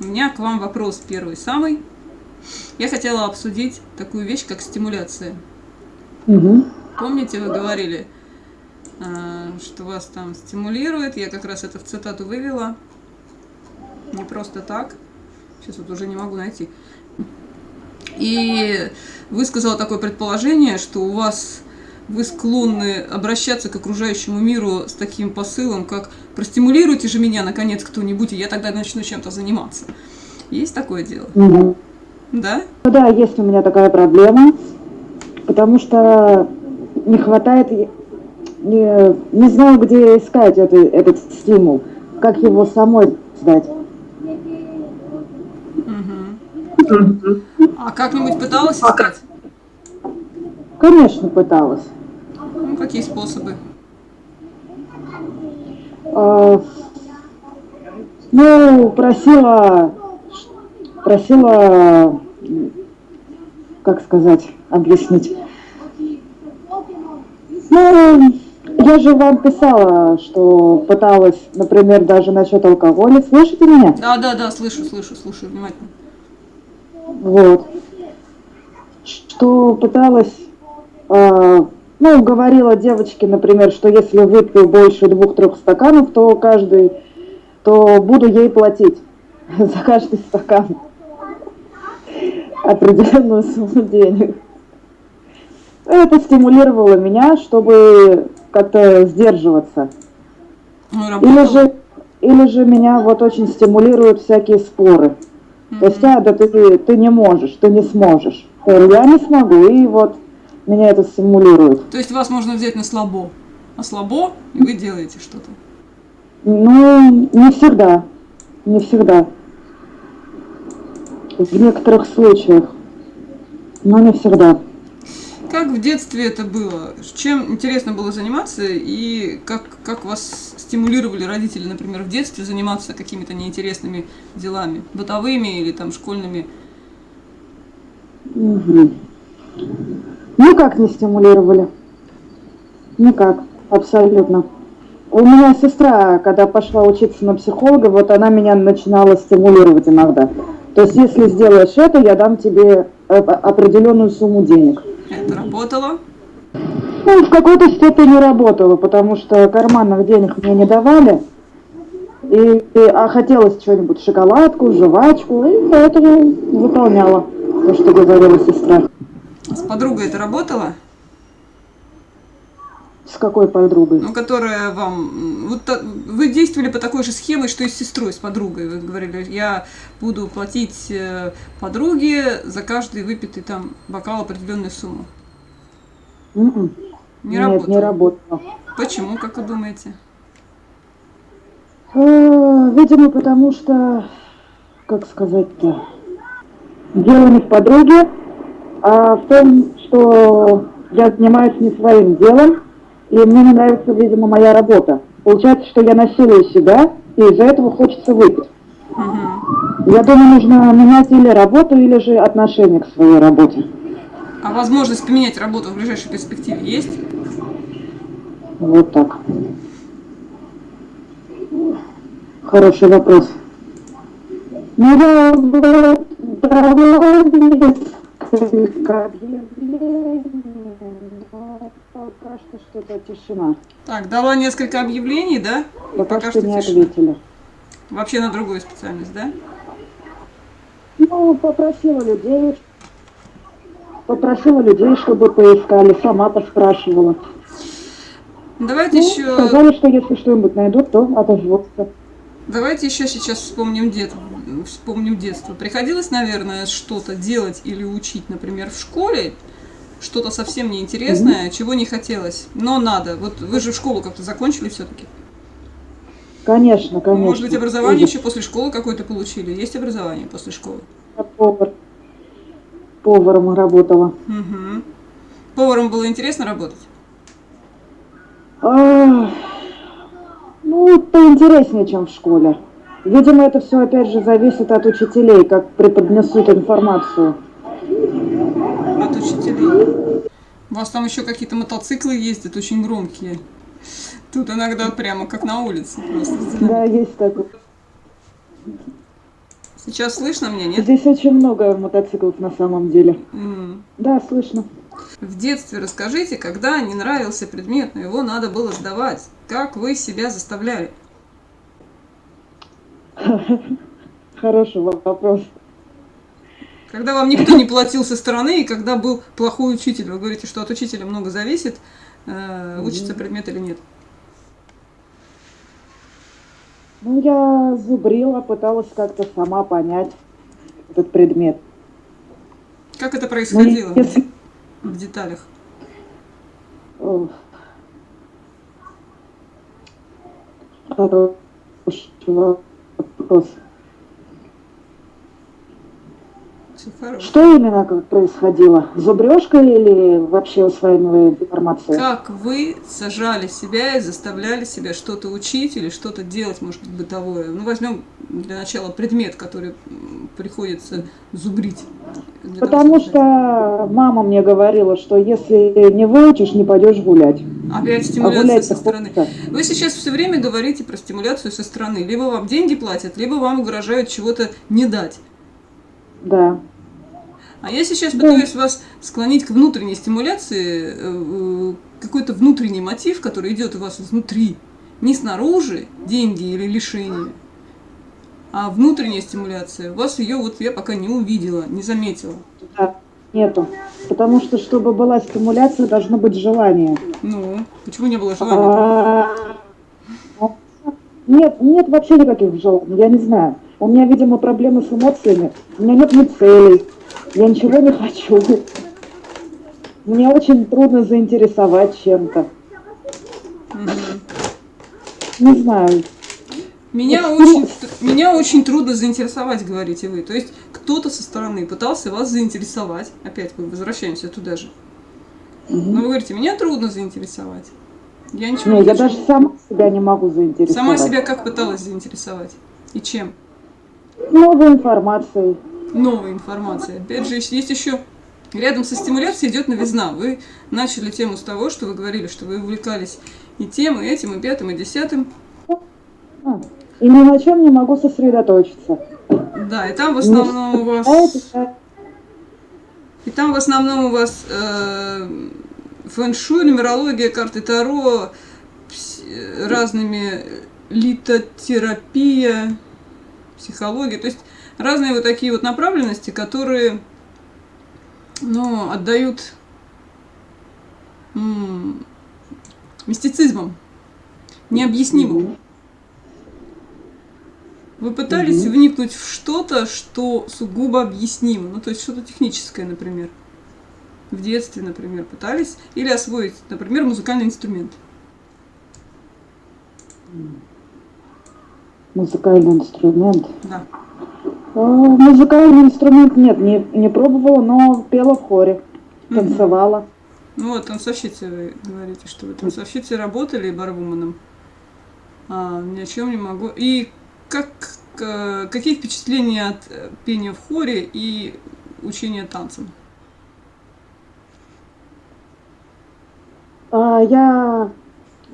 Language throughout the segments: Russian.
У меня к вам вопрос первый самый. Я хотела обсудить такую вещь, как стимуляция. Угу. Помните, вы говорили, а, что вас там стимулирует? Я как раз это в цитату вывела. Не просто так. Сейчас вот уже не могу найти. И высказала такое предположение, что у вас вы склонны обращаться к окружающему миру с таким посылом, как «простимулируйте же меня, наконец, кто-нибудь, и я тогда начну чем-то заниматься». Есть такое дело? Угу. Да? Ну да, есть у меня такая проблема, потому что не хватает, не, не знаю, где искать это, этот стимул, как его самой сдать. Угу. А как-нибудь пыталась искать? Конечно, пыталась. Ну, какие способы? А, ну, просила, просила, как сказать, объяснить. Ну, я же вам писала, что пыталась, например, даже насчет алкоголя. Слышите меня? Да, да, да, слышу, слышу, слушаю внимательно. Вот. Что пыталась, ну, говорила девочке, например, что если выпью больше двух-трех стаканов, то каждый, то буду ей платить за каждый стакан определенную сумму денег. Это стимулировало меня, чтобы как-то сдерживаться. Ну, или же, или же меня вот очень стимулируют всякие споры. Mm-hmm. То есть, а, да ты, ты не можешь, ты не сможешь. Я не смогу, и вот меня это стимулирует. То есть вас можно взять на слабо, а слабо, и вы делаете что-то? Ну, не всегда. Не всегда. В некоторых случаях. Но не всегда. Как в детстве это было? Чем интересно было заниматься и как, как вас стимулировали родители, например, в детстве заниматься какими-то неинтересными делами, бытовыми или там школьными? Угу. Никак не стимулировали. Никак, абсолютно. У меня сестра, когда пошла учиться на психолога, вот она меня начинала стимулировать иногда. То есть, если сделаешь это, я дам тебе э, определенную сумму денег. Это работало? Ну, в какой-то степени работало, потому что карманных денег мне не давали. И, и, а хотелось что-нибудь, шоколадку, жвачку, и поэтому выполняла то, что говорила сестра. С подругой это работало? С какой подругой? Ну, которая вам... Вот вы действовали по такой же схеме, что и с сестрой, с подругой. Вы говорили, я буду платить э, подруге за каждый выпитый там бокал определенную сумму. Mm -mm. Не Нет, работало? не работало. Почему, как вы думаете? Э, видимо, потому что, как сказать-то, дело не в подруге, а в том, что я занимаюсь не своим делом, и мне не нравится, видимо, моя работа. Получается, что я насилую себя, и из-за этого хочется выпить. Угу. Я думаю, нужно менять или работу, или же отношение к своей работе. А возможность поменять работу в ближайшей перспективе есть? Вот так. Хороший вопрос. Ну, я несколько объявлений, но пока что что-то тишина. Так, дала несколько объявлений, да? И Пока, пока что, что не тишина. ответили. Вообще на другую специальность, да? Ну, попросила людей, попросила людей, чтобы поискали, сама поспрашивала. Давайте Ну, еще... сказали, что если что-нибудь найдут, то отозвутся. Давайте еще сейчас вспомним, дет... вспомним детство. Приходилось, наверное, что-то делать или учить, например, в школе, что-то совсем неинтересное, mm-hmm. чего не хотелось, но надо. Вот вы же в школу как-то закончили все-таки. Конечно, конечно. Может быть, образование еще после школы какое-то получили? Есть образование после школы? Я повар. Поваром работала. Угу. Поваром было интересно работать? А, ну, поинтереснее, чем в школе. Видимо, это все опять же зависит от учителей, как преподнесут информацию. От учителей. У вас там еще какие-то мотоциклы ездят, очень громкие. Тут иногда прямо как на улице просто. Да, есть такое. Сейчас слышно мне, нет? Здесь очень много мотоциклов на самом деле. М. Да, слышно. В детстве расскажите, когда не нравился предмет, но его надо было сдавать. Как вы себя заставляли? Хороший вопрос. Когда вам никто не платил со стороны, и когда был плохой учитель, вы говорите, что от учителя много зависит, э, учится предмет или нет. Ну, я зубрила, пыталась как-то сама понять этот предмет. Как это Ну, происходило если... в деталях? Хороший вопрос. Что именно происходило? Зубрежка или вообще усваивание информации? Как вы сажали себя и заставляли себя что-то учить или что-то делать, может быть, бытовое? Ну, возьмем для начала предмет, который приходится зубрить. того, Потому чтобы что мама мне говорила, что если не выучишь, не пойдешь гулять. Опять А стимуляция гулять со стороны. Вы сейчас все время говорите про стимуляцию со стороны. Либо вам деньги платят, либо вам угрожают чего-то не дать. Да. А я сейчас пытаюсь вас склонить к внутренней стимуляции, э, э, какой-то внутренний мотив, который идет у вас изнутри. Не снаружи деньги или лишения, а внутренняя стимуляция. У вас ее вот я пока не увидела, не заметила. да. Нету. Потому что, чтобы была стимуляция, должно быть желание. Ну, почему не было желания? А, Нет, нет вообще никаких желаний, я не знаю. У меня, видимо, проблемы с эмоциями. У меня нет ни целей. Я ничего не хочу. Мне очень трудно заинтересовать чем-то. Не знаю. Меня очень, меня очень трудно заинтересовать, говорите вы. То есть кто-то со стороны пытался вас заинтересовать. Опять мы возвращаемся туда же. Но вы говорите, меня трудно заинтересовать. Я ничего Не, не я даже сама себя не могу заинтересовать. Сама себя как пыталась заинтересовать? И чем? Новой информацией. Новая информация. Опять же, есть еще рядом со стимуляцией идет новизна. Вы начали тему с того, что вы говорили, что вы увлекались и тем, и этим, и пятым, и десятым. И ни на чем не могу сосредоточиться. Да, и там в основном у вас... И там в основном у вас э, фэн-шуй, нумерология, карты Таро, пс- э, разными литотерапия, психология. То есть разные вот такие вот направленности, которые ну, отдают м, мистицизмом, необъяснимым. Вы пытались Мгм. вникнуть в что-то, что сугубо объяснимо, ну то есть что-то техническое, например. В детстве, например, пытались. Или освоить, например, музыкальный инструмент. Музыкальный инструмент. Да. А, Музыкальный инструмент нет, не, не пробовала, но пела в хоре, танцевала. Ну вот, танцовщицы вы говорите, что вы танцовщицей работали барвуманом. А, ни о чем не могу. И как, какие впечатления от э, пения в хоре и учения танцам? А, Я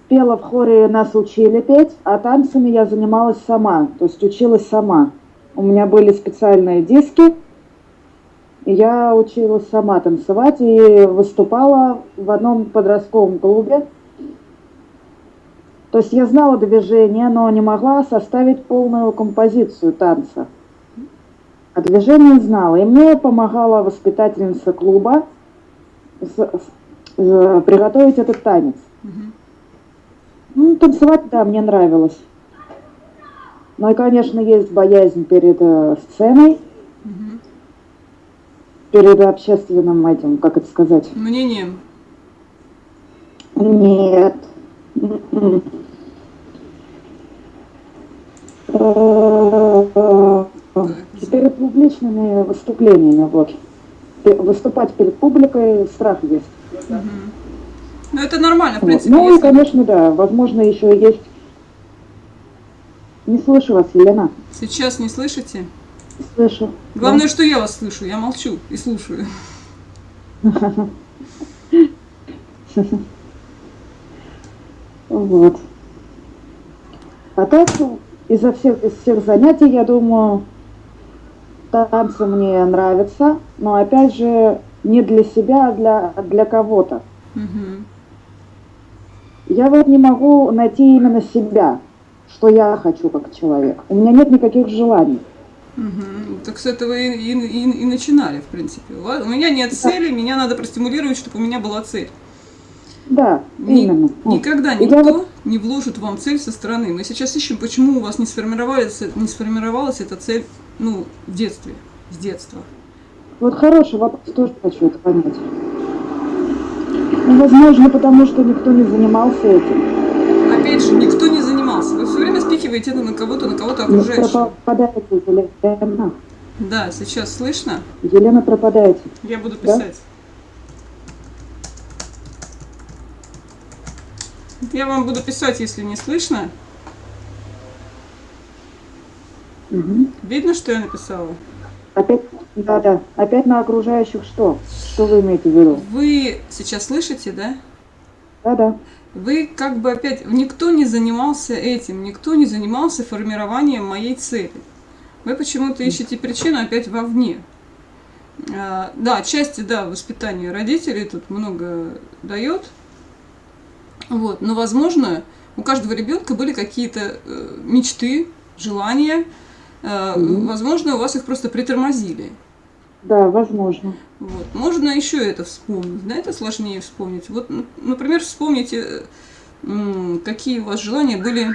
пела в хоре, нас учили петь, а танцами я занималась сама, то есть училась сама. У меня были специальные диски, я училась сама танцевать и выступала в одном подростковом клубе. То есть я знала движение, но не могла составить полную композицию танца. А движение знала. И мне помогала воспитательница клуба э, приготовить этот танец. Ну, танцевать, да, мне нравилось. Ну и, конечно, есть боязнь перед э, сценой, Мгм. перед общественным этим, как это сказать. Мнением. Нет. Перед публичными выступлениями, вот. Выступать перед публикой страх есть. Мгм. Ну это нормально, в принципе. Ну и, конечно, да, возможно, еще есть... Не слышу вас, Елена. Сейчас не слышите? Слышу. Главное, что я вас слышу, я молчу и слушаю. Вот. А так, изо всех, из всех занятий, я думаю, танцы мне нравятся, но опять же не для себя, а для, для кого-то. Мгм. Я вот не могу найти именно себя, что я хочу как человек. У меня нет никаких желаний. Мгм. Так с этого и, и- и- и начинали, в принципе. У, меня нет цели, меня надо простимулировать, чтобы у меня была цель. Да, Ни- именно. Никогда И никто вот- не вложит вам цель со стороны. Мы сейчас ищем, почему у вас не сформировалась, не сформировалась эта цель ну, в детстве, с детства. Вот хороший вопрос, тоже хочу это понять. Ну, возможно, потому что никто не занимался этим. Опять же, никто не занимался. Вы все время спихиваете это на кого-то, на кого-то Ну, окружающего. пропадаете, Елена. Да, сейчас слышно? Елена, пропадаете. Я буду Да? писать. Я вам буду писать, если не слышно. Мгм. Видно, что я написала? Опять, да, да. Опять на окружающих что? Что вы имеете в виду? Вы сейчас слышите, да? Да, да. Вы как бы опять... Никто не занимался этим, никто не занимался формированием моей цели. Вы почему-то ищете причину опять вовне. А, да, отчасти, да, воспитание родителей тут много дает. Вот, но, возможно, у каждого ребенка были какие-то э, мечты, желания. Э, Мгм. Возможно, у вас их просто притормозили. Да, возможно. Вот. Можно еще это вспомнить, да, это сложнее вспомнить. Вот, например, вспомните, э, какие у вас желания были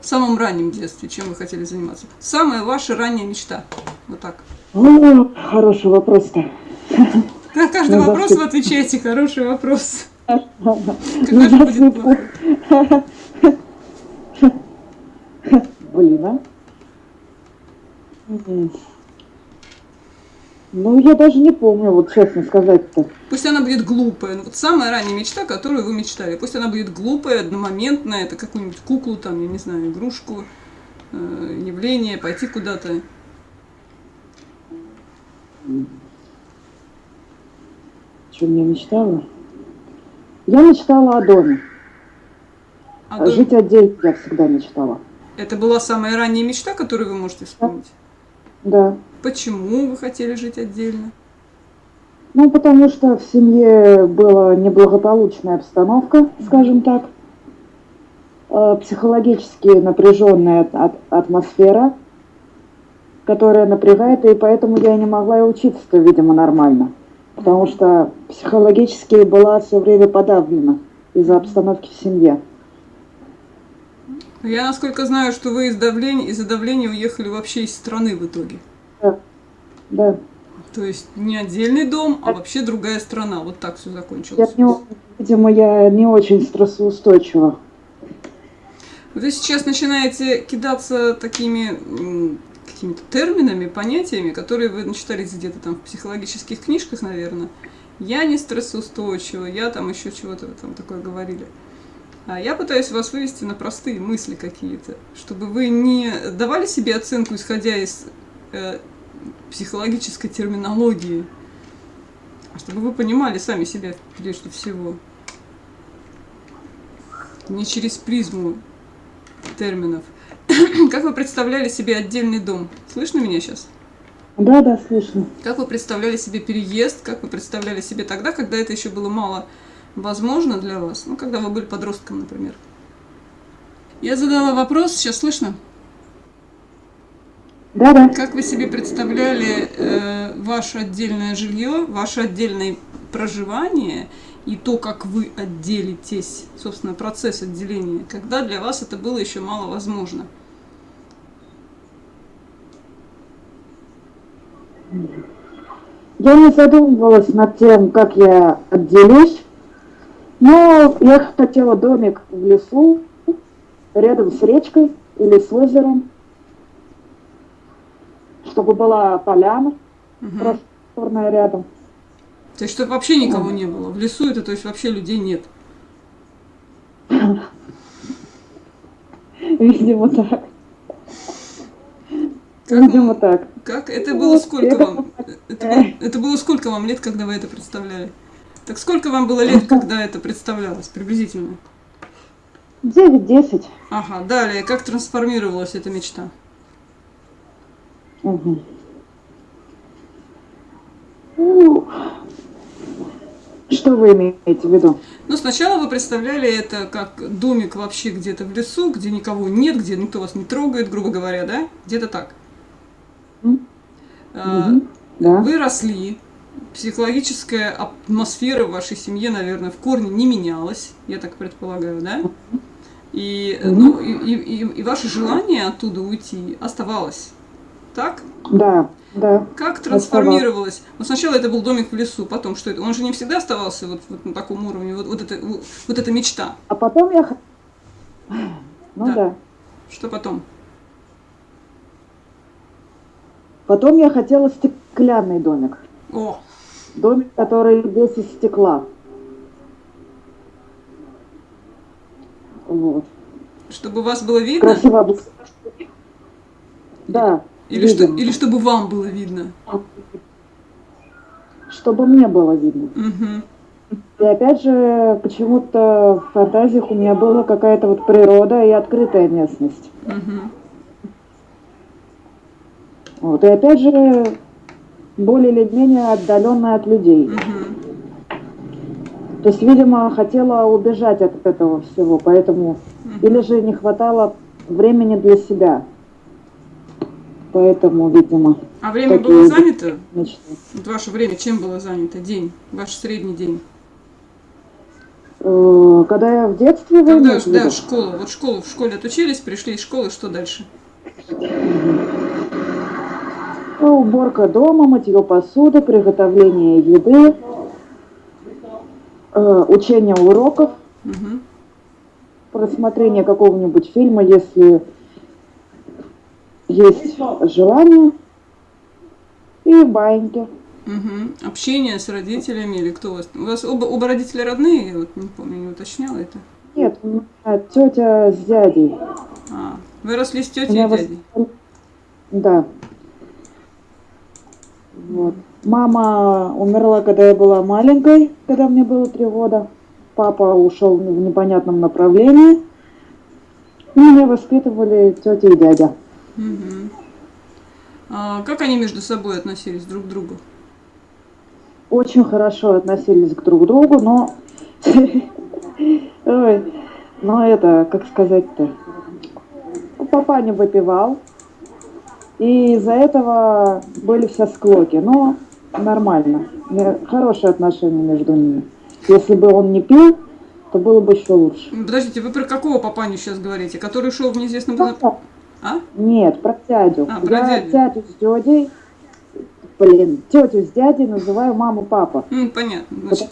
в самом раннем детстве, чем вы хотели заниматься. Самая ваша ранняя мечта. Вот так. О, хороший вопрос-то. На каждый Ну, вопрос вы отвечаете. Хороший вопрос. Ну, Когда же будет плохо? Блин, а? Ну, я даже не помню, вот честно сказать-то. Пусть она будет глупая. Ну, вот самая ранняя мечта, которую вы мечтали. Пусть она будет глупая, одномоментная. Это какую-нибудь куклу, там, я не знаю, игрушку, э, явление, пойти куда-то. Что я мечтала? Я мечтала о доме. А дом- Жить отдельно я всегда мечтала. Это была самая ранняя мечта, которую вы можете вспомнить? Да. Почему вы хотели жить отдельно? Ну, потому что в семье была неблагополучная обстановка, скажем так. Э, Психологически напряженная атмосфера, которая напрягает, и поэтому я не могла и учиться-то, видимо, нормально. Потому что психологически была все время подавлена из-за обстановки в семье. Я, насколько знаю, что вы из давления, из-за давления уехали вообще из страны в итоге. Да. То есть не отдельный дом, а вообще другая страна. Вот так все Я закончилось. не, видимо, я не очень стрессоустойчива. Вы сейчас начинаете кидаться такими какими-то терминами, понятиями, которые вы начитались где-то там в психологических книжках, наверное. Я не стрессоустойчива, я там еще чего-то там такое говорили. А я пытаюсь вас вывести на простые мысли какие-то, чтобы вы не давали себе оценку, исходя из э, психологической терминологии, чтобы вы понимали сами себя прежде всего. Не через призму терминов. Как вы представляли себе отдельный дом? Слышно меня сейчас? Да, да, слышно. Как вы представляли себе переезд? Как вы представляли себе тогда, когда это еще было мало возможно для вас? Ну, когда вы были подростком, например. Я задала вопрос, сейчас слышно? Да, да. Как вы себе представляли э, ваше отдельное жилье, ваше отдельное проживание и то, как вы отделитесь, собственно, процесс отделения, когда для вас это было еще мало возможно? Я не задумывалась над тем, как я отделюсь, но я хотела домик в лесу, рядом с речкой или с озером, чтобы была поляна Мгм. просторная рядом. То есть, чтобы вообще никого не было. В лесу это, то есть, вообще людей нет. Видимо, так. Как, Видимо, так. как это было сколько вам? Это было, это было сколько вам лет, когда вы это представляли? Так сколько вам было лет, когда это представлялось, приблизительно? 9-10. Ага, далее, как трансформировалась эта мечта? Угу. Ну, что вы имеете в виду? Ну, сначала вы представляли это как домик вообще где-то в лесу, где никого нет, где никто вас не трогает, грубо говоря, да? Где-то так. М? А. Да. Вы росли, психологическая атмосфера в вашей семье, наверное, в корне не менялась, я так предполагаю, да? И, ну, и, и- и ваше желание оттуда уйти оставалось, так? Да, да. Как трансформировалось? Вот сначала это был домик в лесу, потом что это? Он же не всегда оставался вот, вот на таком уровне, вот, вот, это, вот эта мечта. А потом я... Ну Да. да. Что потом? Потом я хотела стеклянный домик. О, Домик, который весь из стекла. Вот. чтобы вас было видно? Красиво. Да. Или, что, или чтобы вам было видно? Чтобы мне было видно. Мгм. И опять же, почему-то в фантазиях у меня была какая-то вот природа и открытая местность. Мгм. Вот. И опять же, более или менее отдаленная от людей. Мгм. То есть, видимо, хотела убежать от этого всего, поэтому... Или же не хватало времени для себя. Поэтому, видимо, А время было занято? мечты. Вот ваше время чем было занято? День, ваш средний день? Э, Когда я в детстве, Когда, да, виду? школа. Вот школу в школе отучились, пришли из школы, что дальше? Ну, Уборка дома, мытье посуды, приготовление еды, э, учение уроков, Мгм. просмотрение какого-нибудь фильма, если есть желание, и баиньки. Мгм. Общение с родителями или кто у вас? У вас оба, оба родителя родные? Я вот не помню, не уточняла это. Нет, у меня тетя с дядей. А, вы росли с тетей и дядей? Да. Вот. Мама умерла, когда я была маленькой, когда мне было три года. Папа ушел в непонятном направлении. И меня воспитывали тетя и дядя. Мгм. А как они между собой относились друг к другу? Очень хорошо относились к друг другу, но... Ой, но это, как сказать-то... Папа не выпивал. И из-за этого были все склоки. Но нормально. Хорошие отношения между ними. Если бы он не пил, то было бы еще лучше. Подождите, вы про какого папаню сейчас говорите? Который ушел в неизвестном... направ- А? Нет, про дядю. А, про Я дядю. тятю с дядей, блин, тетю с дядей называю маму папа. М, понятно. Значит,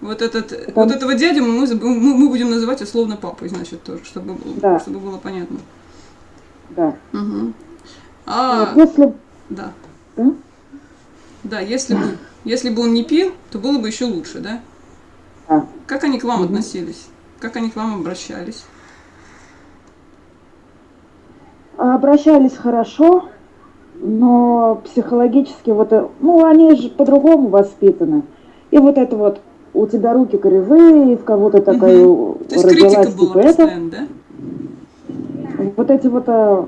вот, этот, Потому- вот этого дядю мы, мы, мы будем называть условно папой, значит, тоже, чтобы, Да. чтобы было понятно. Да. Мгм. А, Вот если да. Да? Да, если бы, если бы он не пил, то было бы еще лучше, да? Да. Как они к вам Мгм. относились? Как они к вам обращались? Обращались хорошо, но психологически вот, э, ну, они же по-другому воспитаны. И вот это вот, у тебя руки кривые, и в кого-то такая есть родилась, типа это. да? Вот эти вот э,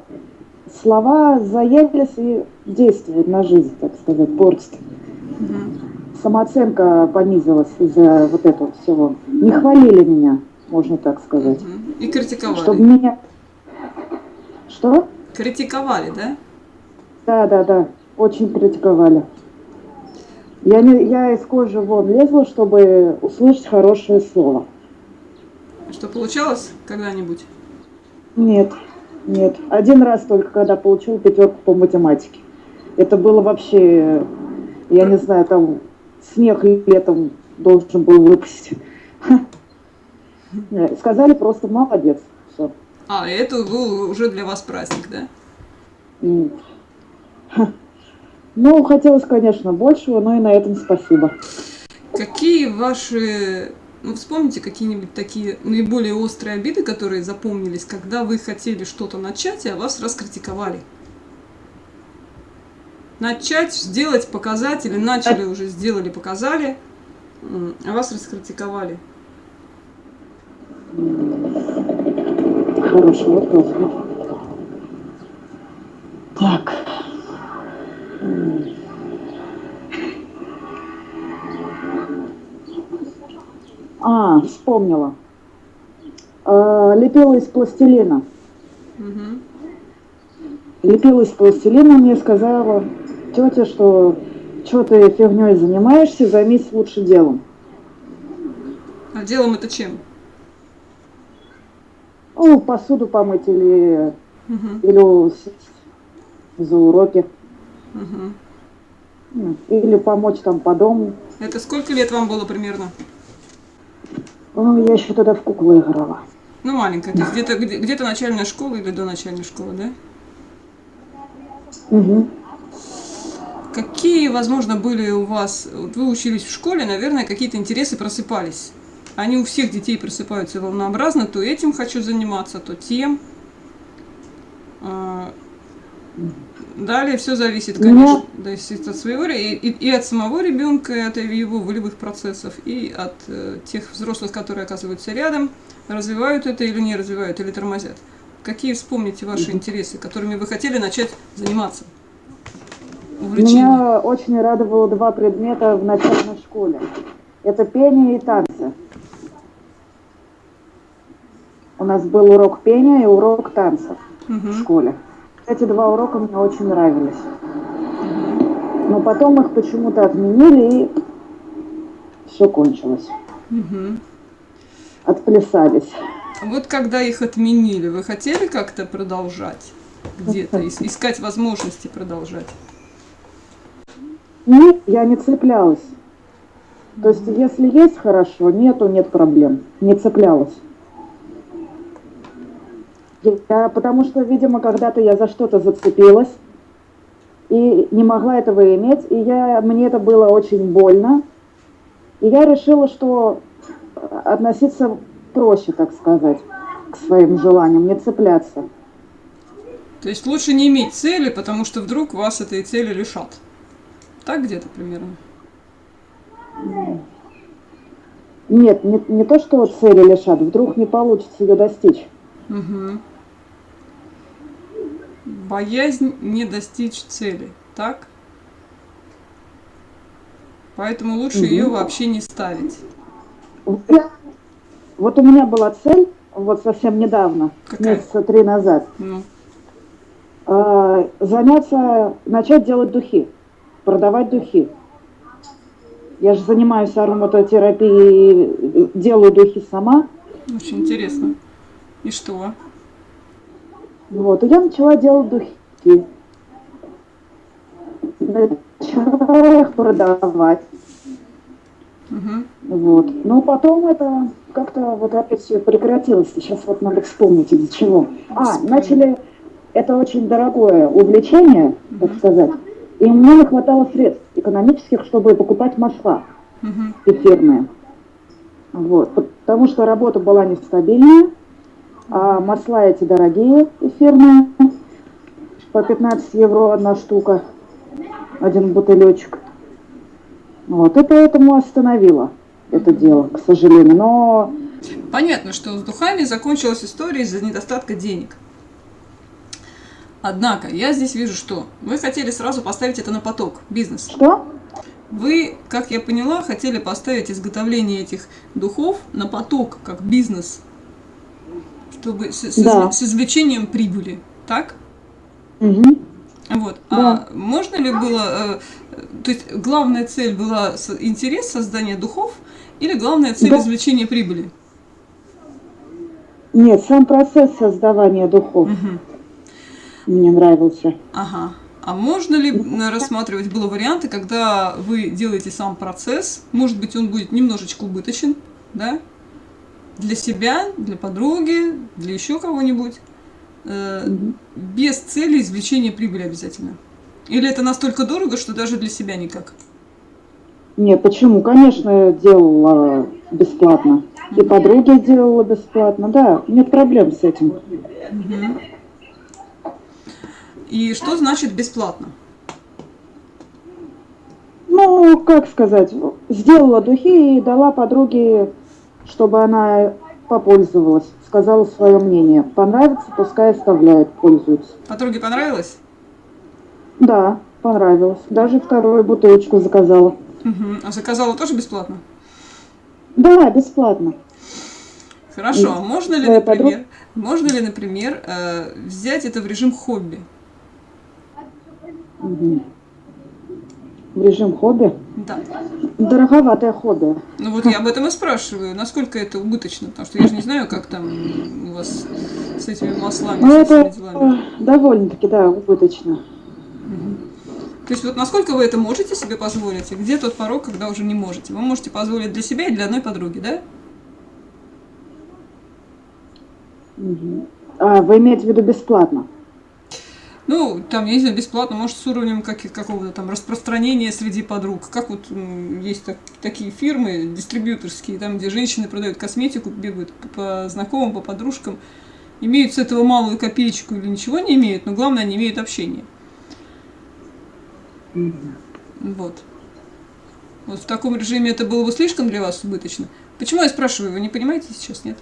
слова заелись и действуют на жизнь, так сказать, портят. Мгм. Самооценка понизилась из-за вот этого всего. Не хвалили меня, можно так сказать. Мгм. И критиковали. Чтобы меня... Что? Критиковали, да? Да, да, да, очень критиковали. Я, не, я из кожи вон лезла, чтобы услышать хорошее слово. Что получалось когда-нибудь? Нет, нет. Один раз только, когда получил пятерку по математике. Это было вообще, я не знаю, там снег летом должен был выпасть. Ха. Сказали просто молодец. А, это был уже для вас праздник, да? Ну, хотелось, конечно, большего, но и на этом спасибо. Какие ваши... Ну, вспомните какие-нибудь такие наиболее острые обиды, которые запомнились, когда вы хотели что-то начать, а вас раскритиковали? Начать, сделать, показать, или начали уже, сделали, показали, а вас раскритиковали ты хороший, я тоже. Так. А, вспомнила. А, лепила из пластилина. Угу. Лепила из пластилина, мне сказала тетя, что что ты фигней занимаешься, займись лучше делом. А делом это чем? Ну, посуду помыть или, или за уроки. Или помочь там по дому. Это сколько лет вам было примерно? Ну, я еще тогда в куклы играла. Ну, маленькая, то есть где-то где- где-то начальная школа или до начальной школы, да? Мгм. Какие, возможно, были у вас, вот вы учились в школе, наверное, какие-то интересы просыпались. Они у всех детей просыпаются волнообразно, то этим хочу заниматься, то тем. А, Далее все зависит, конечно, зависит от своего ре- и, и от самого ребенка, и от его волевых процессов, и от э, тех взрослых, которые оказываются рядом, развивают это или не развивают, или тормозят. Какие вспомните ваши интересы, которыми вы хотели начать заниматься? Увлечения. Меня очень радовало два предмета в начальной школе. Это пение и танцы. У нас был урок пения и урок танцев в Мгм. школе. Эти два урока мне очень нравились. Но потом их почему-то отменили и все кончилось. Мгм. Отплясались. А Вот когда их отменили, вы хотели как-то продолжать где-то, ис- искать возможности продолжать? Нет, я не цеплялась. То есть, если есть хорошо, нету, нет проблем. Не цеплялась. Я, потому что, видимо, когда-то я за что-то зацепилась и не могла этого иметь, и я, мне это было очень больно. И я решила, что э, относиться проще, так сказать, к своим желаниям, не цепляться. То есть лучше не иметь цели, потому что вдруг вас этой цели лишат. Так где-то примерно? Нет, не, не то, что цели лишат, вдруг не получится ее достичь. Мгм. Боязнь не достичь цели, так? Поэтому лучше Мгм. ее вообще не ставить. Вот у меня была цель, вот совсем недавно, Какая? месяца три назад, Ну, э, заняться, начать делать духи, продавать духи. Я же занимаюсь ароматотерапией, делаю духи сама. очень интересно. И что? Вот, и я начала делать духи. Начала их продавать. Мгм. Вот. Но потом это как-то вот опять все прекратилось. Сейчас вот надо вспомнить из-за чего. А, Вспомни. начали, это очень дорогое увлечение, так Мгм. сказать. И мне не хватало средств экономических, чтобы покупать масла Мгм. эфирные. Вот. Потому что работа была нестабильная, а масла эти дорогие, эфирные, по 15 евро одна штука, один бутылечек. Вот, и поэтому остановила это дело, к сожалению. Но Понятно, что с духами закончилась история из-за недостатка денег. Однако, я здесь вижу, что вы хотели сразу поставить это на поток, бизнес. что? Вы, как я поняла, хотели поставить изготовление этих духов на поток, как бизнес, чтобы с, с Да. с извлечением прибыли, так? Мгм. Вот. А можно ли было, э, то есть главная цель была интерес создания духов или главная цель Да. извлечения прибыли? Нет, сам процесс создавания духов Мгм. мне нравился. Ага. А можно ли м, рассматривать было варианты, когда вы делаете сам процесс, может быть, он будет немножечко убыточен, да? Для себя, для подруги, для еще кого-нибудь, э, Мгм. без цели извлечения прибыли обязательно. Или это настолько дорого, что даже для себя никак? Нет, почему? Конечно, я делала бесплатно. И подруги делала бесплатно, да, нет проблем с этим. И что значит бесплатно? Ну, как сказать, сделала духи и дала подруге, чтобы она попользовалась, сказала свое мнение. Понравится, пускай оставляет, пользуется. Подруге понравилось? Да, понравилось. Даже вторую бутылочку заказала. Мгм. А заказала тоже бесплатно? Да, бесплатно. Хорошо, а можно ли, например, можно ли, например, э, взять это в режим хобби? Мгм. В режим хобби. Да. Дороговатое хобби. Ну вот я об этом и спрашиваю, насколько это убыточно, потому что я же не знаю, как там у вас с этими маслами, Ну, со это всеми делами. э, довольно-таки, да, убыточно. То есть вот насколько вы это можете себе позволить, и где тот порог, когда уже не можете? Вы можете позволить для себя и для одной подруги, да? Мгм. А, вы имеете в виду бесплатно? Ну, там, я не знаю, бесплатно, может, с уровнем как- какого-то там распространения среди подруг. Как вот есть так- такие фирмы дистрибьюторские, там, где женщины продают косметику, бегают по, по знакомым, по подружкам, имеют с этого малую копеечку или ничего не имеют, но главное, они имеют общение. Вот. Вот в таком режиме это было бы слишком для вас убыточно. Почему я спрашиваю, вы не понимаете сейчас, нет?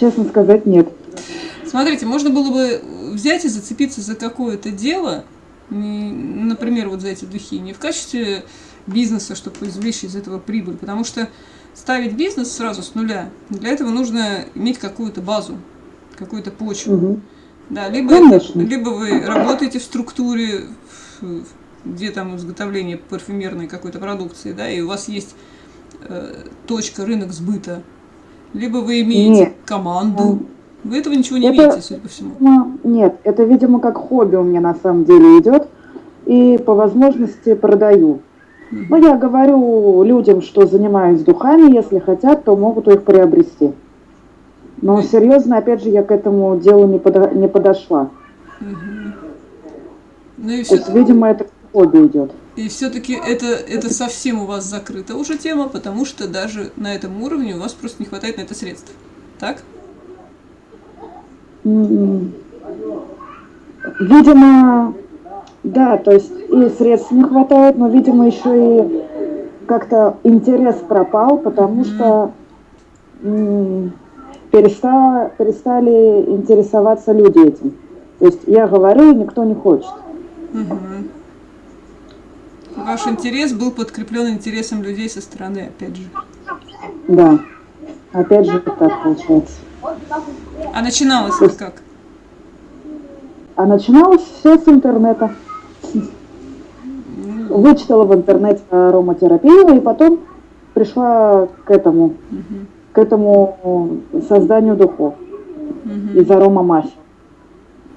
Честно сказать, нет. Смотрите, можно было бы взять и зацепиться за какое-то дело, например, вот за эти духи, не в качестве бизнеса, чтобы извлечь из этого прибыль, потому что ставить бизнес сразу с нуля, для этого нужно иметь какую-то базу, какую-то почву. Мгм. Да, либо, Конечно. либо вы работаете в структуре, где там изготовление парфюмерной какой-то продукции, да, и у вас есть э, точка, рынок сбыта, либо вы имеете Нет. команду. Вы этого ничего не Это- имеете, судя по всему. Ну, нет, это, видимо, как хобби у меня на самом деле идет. И по возможности продаю. Ну, я говорю людям, что занимаюсь духами, если хотят, то могут их приобрести. Но Мгм. серьезно, опять же, я к этому делу не, подо- не подошла. Мгм. Ну и То есть, все, видимо, это хобби идет. и все-таки это, это совсем у вас закрыта уже тема, потому что даже на этом уровне у вас просто не хватает на это средств. Так? М, Видимо, да, то есть и средств не хватает, но, видимо, еще и как-то интерес пропал, потому что перестала, перестали интересоваться люди этим. То есть я говорю, никто не хочет. Мгм. Ваш интерес был подкреплен интересом людей со стороны, опять же. Да, опять же так получается. А начиналось это как? А начиналось все с интернета. Вычитала в интернете ароматерапию, и потом пришла к этому, мгм, к этому созданию духов мгм, из аромамафии.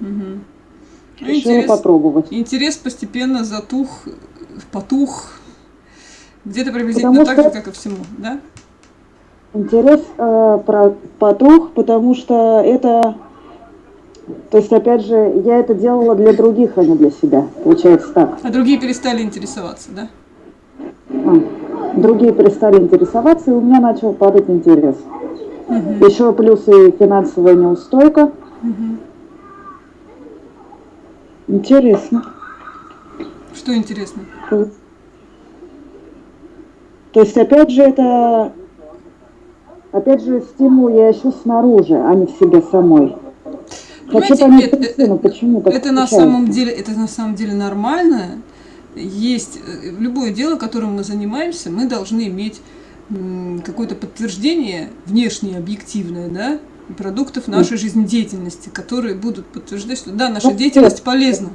мгм. Ну, Решила интерес, попробовать. интерес постепенно затух, потух. Где-то приблизительно Потому так же, что- как и всему, да? Интерес э, про потух, потому что это, то есть опять же, я это делала для других, а не для себя. Получается так. А другие перестали интересоваться, да? А, Другие перестали интересоваться, и у меня начал падать интерес. Мгм, Еще плюс и финансовая неустойка. мгм. Интересно. Что интересно? То есть, опять же, это... Опять же, стимул я ищу снаружи, а не в себе самой. Хочу понять это- причину, почему так Это на самом деле, это на самом деле нормально. Есть э, любое дело, которым мы занимаемся, мы должны иметь какое-то подтверждение внешнее, объективное, да, продуктов нашей жизнедеятельности, которые будут подтверждать, что да, наша Ну, деятельность полезна.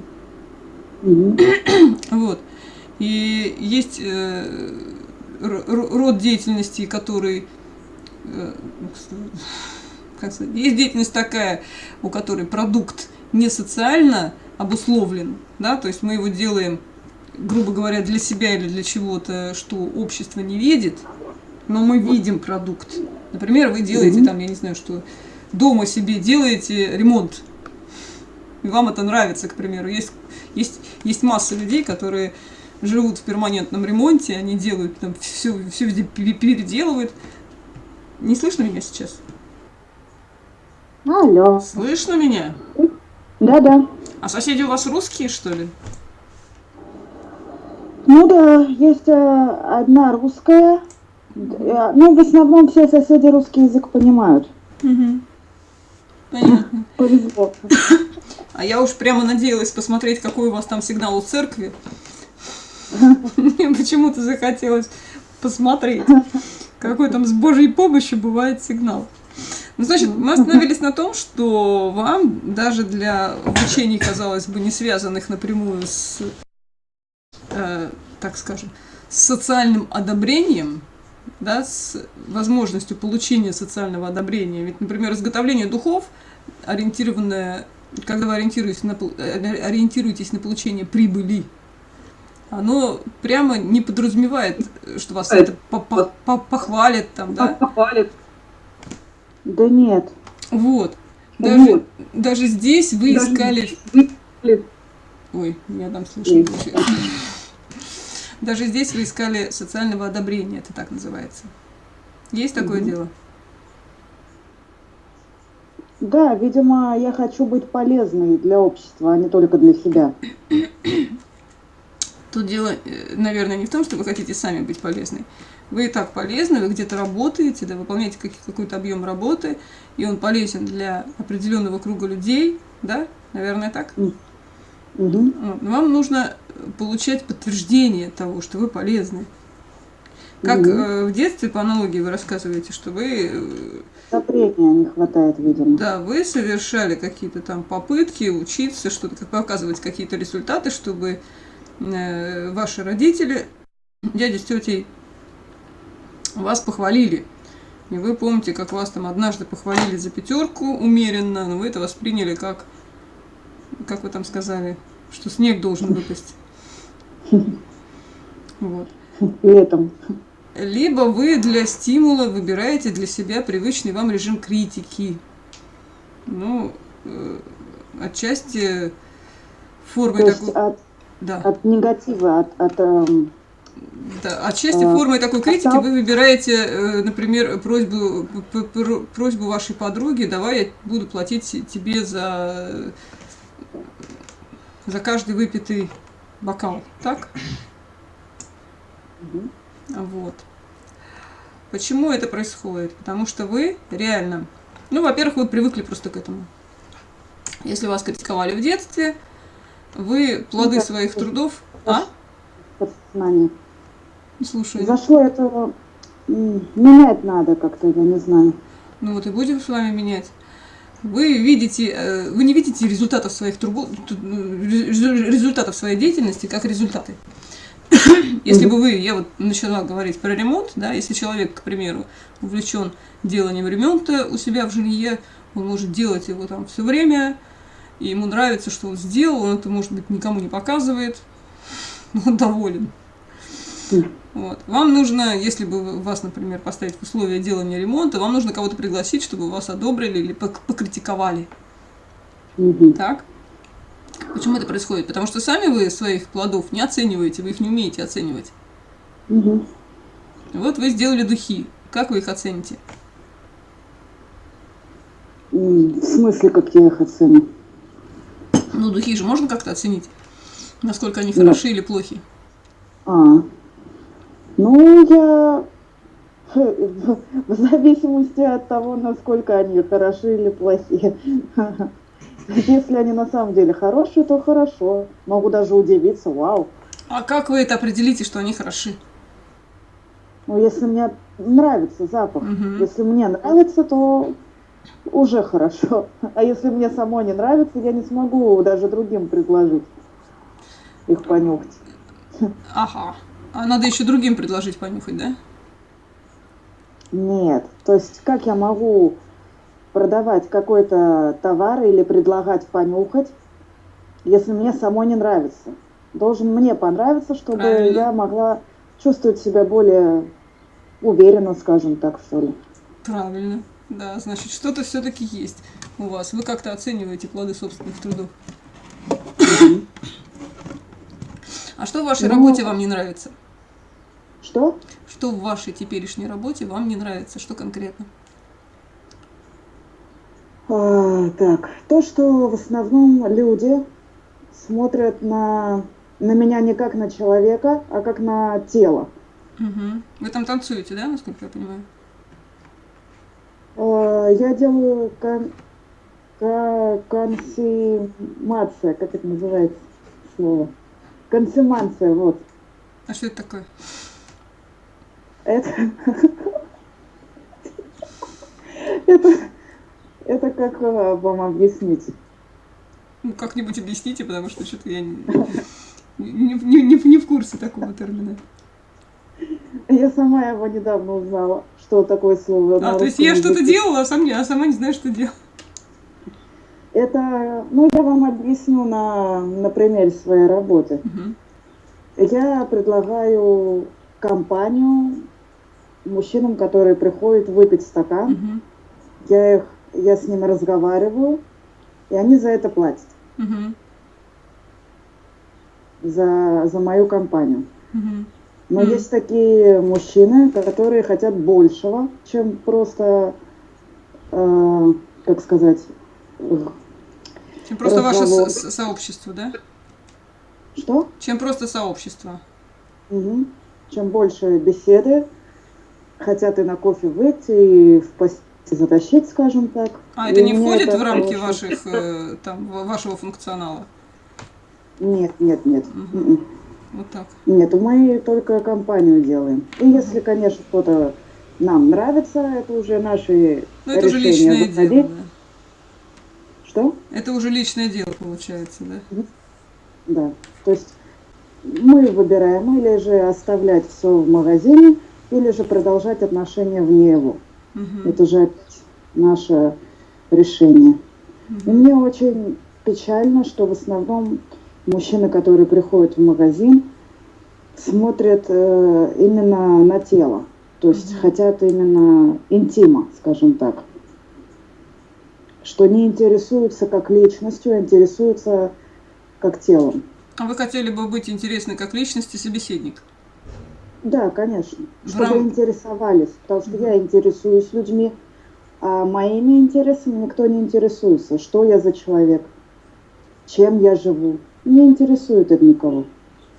Вот. И есть э, род деятельности, который как сказать, есть деятельность такая, у которой продукт не социально обусловлен, да, то есть мы его делаем, грубо говоря, для себя или для чего-то, что общество не видит, но мы видим продукт. Например, вы делаете там, я не знаю, что дома себе делаете ремонт, и вам это нравится, к примеру. Есть, есть, есть масса людей, которые живут в перманентном ремонте, они делают там все, все везде пере- переделывают. Не слышно меня сейчас? Алло. Слышно меня? Да-да. А соседи у вас русские, что ли? Ну да, есть э, одна русская. Э, Ну, в основном все соседи русский язык понимают. Угу. Понятно. Повезло. А я уж прямо надеялась посмотреть, какой у вас там сигнал у церкви. Мне почему-то захотелось посмотреть, какой там с Божьей помощью бывает сигнал. Ну, значит, мы остановились на том, что вам даже для обучений, казалось бы, не связанных напрямую с, э, так скажем, с социальным одобрением, да, с возможностью получения социального одобрения. Ведь, например, изготовление духов, ориентированное, когда вы ориентируетесь на, ориентируетесь на получение прибыли, оно прямо не подразумевает, что вас это похвалит там, да? Похвалит. Да нет. Вот. Даже, вот. даже здесь вы даже искали... Ой, я там слышно. Даже здесь вы искали социального одобрения, это так называется. Есть такое угу. дело? Да, видимо, я хочу быть полезной для общества, а не только для себя. Тут дело, э, наверное, не в том, что вы хотите сами быть полезной. Вы и так полезны, вы где-то работаете, да, выполняете какой-то объем работы, и он полезен для определенного круга людей, да, наверное, так? Угу. Вам нужно получать подтверждение того, что вы полезны. Как угу. э, в детстве, по аналогии, вы рассказываете, что вы... Э, Одобрения не хватает, видимо. Да, вы совершали какие-то там попытки учиться, что-то, показывать какие-то результаты, чтобы ваши родители, дяди с тетей, вас похвалили. И вы помните, как вас там однажды похвалили за пятерку умеренно, но вы это восприняли как, как вы там сказали, что снег должен выпасть. Вот. Летом. Либо вы для стимула выбираете для себя привычный вам режим критики. Ну, э, отчасти формой такой... От, да. от негатива, от, от эм, да, отчасти а, формой такой критики вы выбираете, э, например, просьбу, просьбу вашей подруги, давай я буду платить тебе за, за каждый выпитый бокал, так? Угу. Вот. Почему это происходит? Потому что вы реально, ну, во-первых, вы привыкли просто к этому. Если вас критиковали в детстве, вы плоды ну, своих трудов... А? Подсознание. Слушай. Зашло это менять надо как-то, я не знаю. Ну вот и будем с вами менять. Вы видите, э, вы не видите результатов своих трубов, результатов своей деятельности как результаты. Если бы вы, я вот начала говорить про ремонт, да, если человек, к примеру, увлечен деланием ремонта у себя в жилье, он может делать его там все время, и ему нравится, что он сделал, он это, может быть, никому не показывает, но он доволен. Вот. Вам нужно, если бы вас, например, поставить в условия делания ремонта, вам нужно кого-то пригласить, чтобы вас одобрили или покритиковали. Угу. Так? Почему это происходит? Потому что сами вы своих плодов не оцениваете, вы их не умеете оценивать. Угу. Вот вы сделали духи. Как вы их оцените? В смысле, как я их оценю? Ну, духи же можно как-то оценить, насколько они хороши да. или плохи. А, ну, я в зависимости от того, насколько они хороши или плохие. Если они на самом деле хорошие, то хорошо. Могу даже удивиться, вау. А как вы это определите, что они хороши? Ну, если мне нравится запах, угу. если мне нравится, то уже хорошо. А если мне самой не нравится, я не смогу даже другим предложить их понюхать. Ага. А надо еще другим предложить понюхать, да? Нет. То есть как я могу продавать какой-то товар или предлагать понюхать, если мне самой не нравится? Должен мне понравиться, чтобы Правильно. я могла чувствовать себя более уверенно, скажем так, что ли. Правильно. Да, значит, что-то все-таки есть у вас. Вы как-то оцениваете плоды собственных трудов. А что в вашей ну, работе вам не нравится? Что? Что в вашей теперешней работе вам не нравится? Что конкретно? А, так, то, что в основном люди смотрят на, на меня не как на человека, а как на тело. Угу. Вы там танцуете, да, насколько я понимаю? А, я делаю кон, кон, консумация, как это называется слово? Консумация, вот. А что это такое? Это... Это... Это как э, вам объяснить? Ну, как-нибудь объясните, потому что что-то я не, не, не, не в курсе такого термина. Я сама его недавно узнала, что такое слово. А, то есть я что-то делала, а, сам не, а сама не знаю, что делала. Это, ну, я вам объясню на, на примере своей работы. Угу. Я предлагаю компанию мужчинам, которые приходят выпить стакан. Угу. Я, их, я с ними разговариваю, и они за это платят. Угу. За, за мою компанию. Угу. Но Мгм. есть такие мужчины, которые хотят большего, чем просто, э, как сказать, Чем просто ваше Разговор. со- со- сообщество, да? что? Чем просто сообщество. Мгм. Чем больше беседы, хотят и на кофе выйти, и в постель затащить, скажем так. А, И это не мне входит это в рамки очень- ваших, э, там, ва- вашего функционала? Нет, нет, нет. Мгм. Вот так. Нет, мы только компанию делаем. И если, конечно, кто-то нам нравится, это уже наши Ну, это уже решения личное выходить. дело, да. Что? Это уже личное дело, получается, да? Да. То есть мы выбираем или же оставлять все в магазине, или же продолжать отношения вне его. Мгм. Это же наше решение. И Мгм. мне очень печально, что в основном мужчины, которые приходят в магазин, смотрят э, именно на тело. То есть хотят именно интима, скажем так. Что не интересуются как личностью, а интересуются как телом. А вы хотели бы быть интересны как личность и собеседник? Да, конечно. Чтобы рам- интересовались. Потому что я интересуюсь людьми, а моими интересами никто не интересуется. Что я за человек? Чем я живу? Не интересует это никого.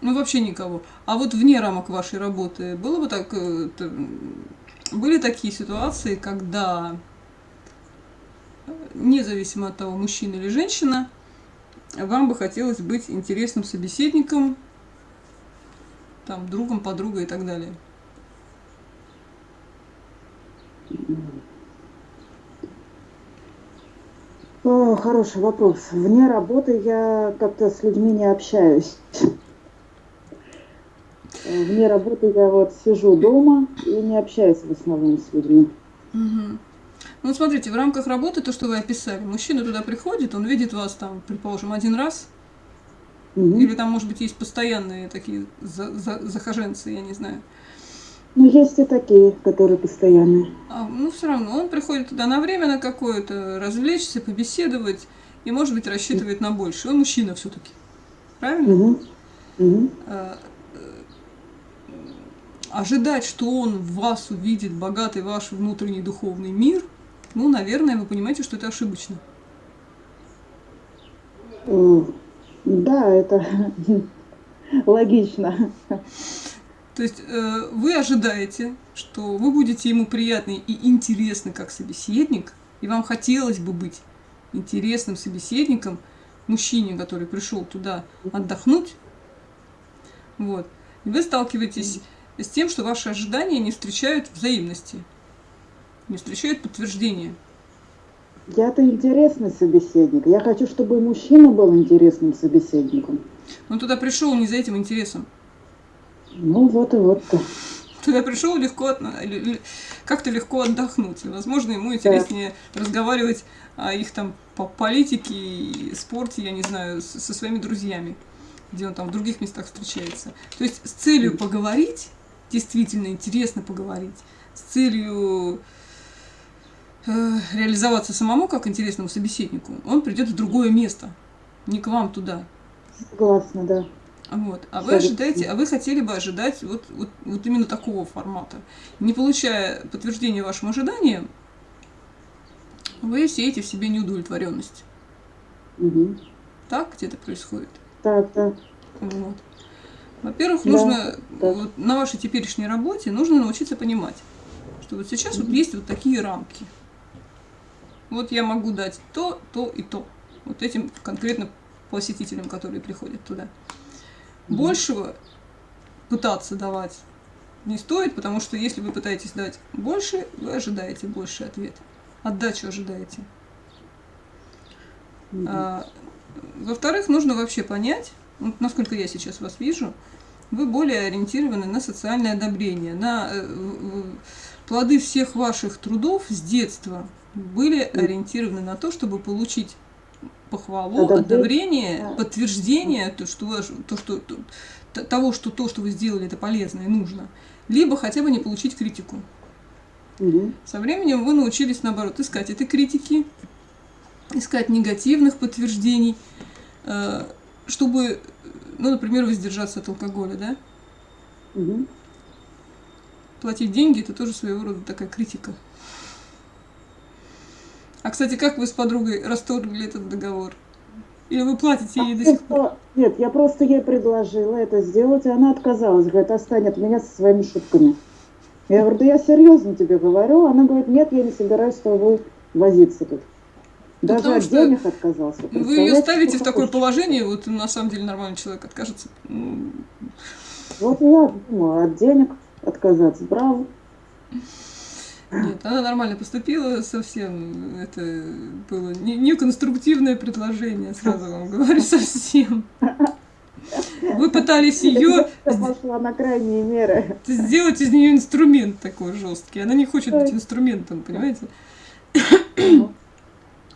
Ну, вообще никого. А вот вне рамок вашей работы было бы так... э, Были такие ситуации, когда, э, независимо от того, мужчина или женщина, вам бы хотелось быть интересным собеседником, там, другом, подругой и так далее? О, хороший вопрос. Вне работы я как-то с людьми не общаюсь. Э, Вне работы я вот сижу дома и не общаюсь в основном с людьми. Мгм. Ну, смотрите, в рамках работы, то, что вы описали, мужчина туда приходит, он видит вас там, предположим, один раз, Мгм. или там, может быть, есть постоянные такие за- за- захоженцы, я не знаю. Но есть и такие, которые постоянные. А, ну, все равно, он приходит туда на время на какое-то, развлечься, побеседовать, и, может быть, рассчитывает на больше. Он мужчина все-таки. Правильно? Мгм. Мгм. А, э, ожидать, что он в вас увидит богатый ваш внутренний духовный мир, ну, наверное, вы понимаете, что это ошибочно. Да, это логично. То есть э, вы ожидаете, что вы будете ему приятны и интересны как собеседник, и вам хотелось бы быть интересным собеседником мужчине, который пришел туда отдохнуть. Вот. И вы сталкиваетесь с тем, что ваши ожидания не встречают взаимности, не встречают подтверждения. Я-то интересный собеседник. Я хочу, чтобы мужчина был интересным собеседником. Он туда пришел не за этим интересом. Ну вот и вот-то. Туда пришел легко, как-то легко отдохнуть. И, возможно, ему интереснее разговаривать о их там по политике и спорте, я не знаю, со своими друзьями, где он там в других местах встречается. То есть с целью поговорить, действительно интересно поговорить, с целью э, реализоваться самому как интересному собеседнику, он придет в другое место, не к вам туда. Согласна, да. Вот. А вы ожидаете, а вы хотели бы ожидать вот, вот, вот именно такого формата. Не получая подтверждения вашим ожиданиям, вы сеете в себе неудовлетворенность. Мгм. Так где-то происходит. Так, так. Вот. Во-первых, Да, нужно да. вот на вашей теперешней работе нужно научиться понимать, что вот сейчас вот есть вот такие рамки. Вот я могу дать то, то и то. Вот этим конкретно посетителям, которые приходят туда. Большего пытаться давать не стоит, потому что если вы пытаетесь дать больше, вы ожидаете больше ответ. Отдачу ожидаете. А, во-вторых, нужно вообще понять, вот насколько я сейчас вас вижу, вы более ориентированы на социальное одобрение, на э, плоды всех ваших трудов с детства были ориентированы на то, чтобы получить похвалу, одобрение, подтверждение то, что, то, что, то, того, что то, что вы сделали, это полезно и нужно, либо хотя бы не получить критику. Угу. Со временем вы научились, наоборот, искать этой критики, искать негативных подтверждений, э, чтобы, ну, например, воздержаться от алкоголя, да? Угу. Платить деньги – это тоже своего рода такая критика. А, кстати, как вы с подругой расторгли этот договор? Или вы платите ей до сих пор? Нет, я просто ей предложила это сделать, и она отказалась. Говорит, отстань от меня со своими шутками. Я говорю, да я серьезно тебе говорю. Она говорит, нет, я не собираюсь с тобой возиться тут. Даже Потому от денег отказался. Вы ее ставите в такое хочешь. положение, вот на самом деле нормальный человек откажется. Вот я думаю, от денег отказаться, браво. Нет, она нормально поступила совсем. Это было не, не конструктивное предложение, сразу вам говорю, совсем. Вы пытались ее пошла на крайние меры. Сделать из нее инструмент такой жесткий. Она не хочет быть инструментом, понимаете?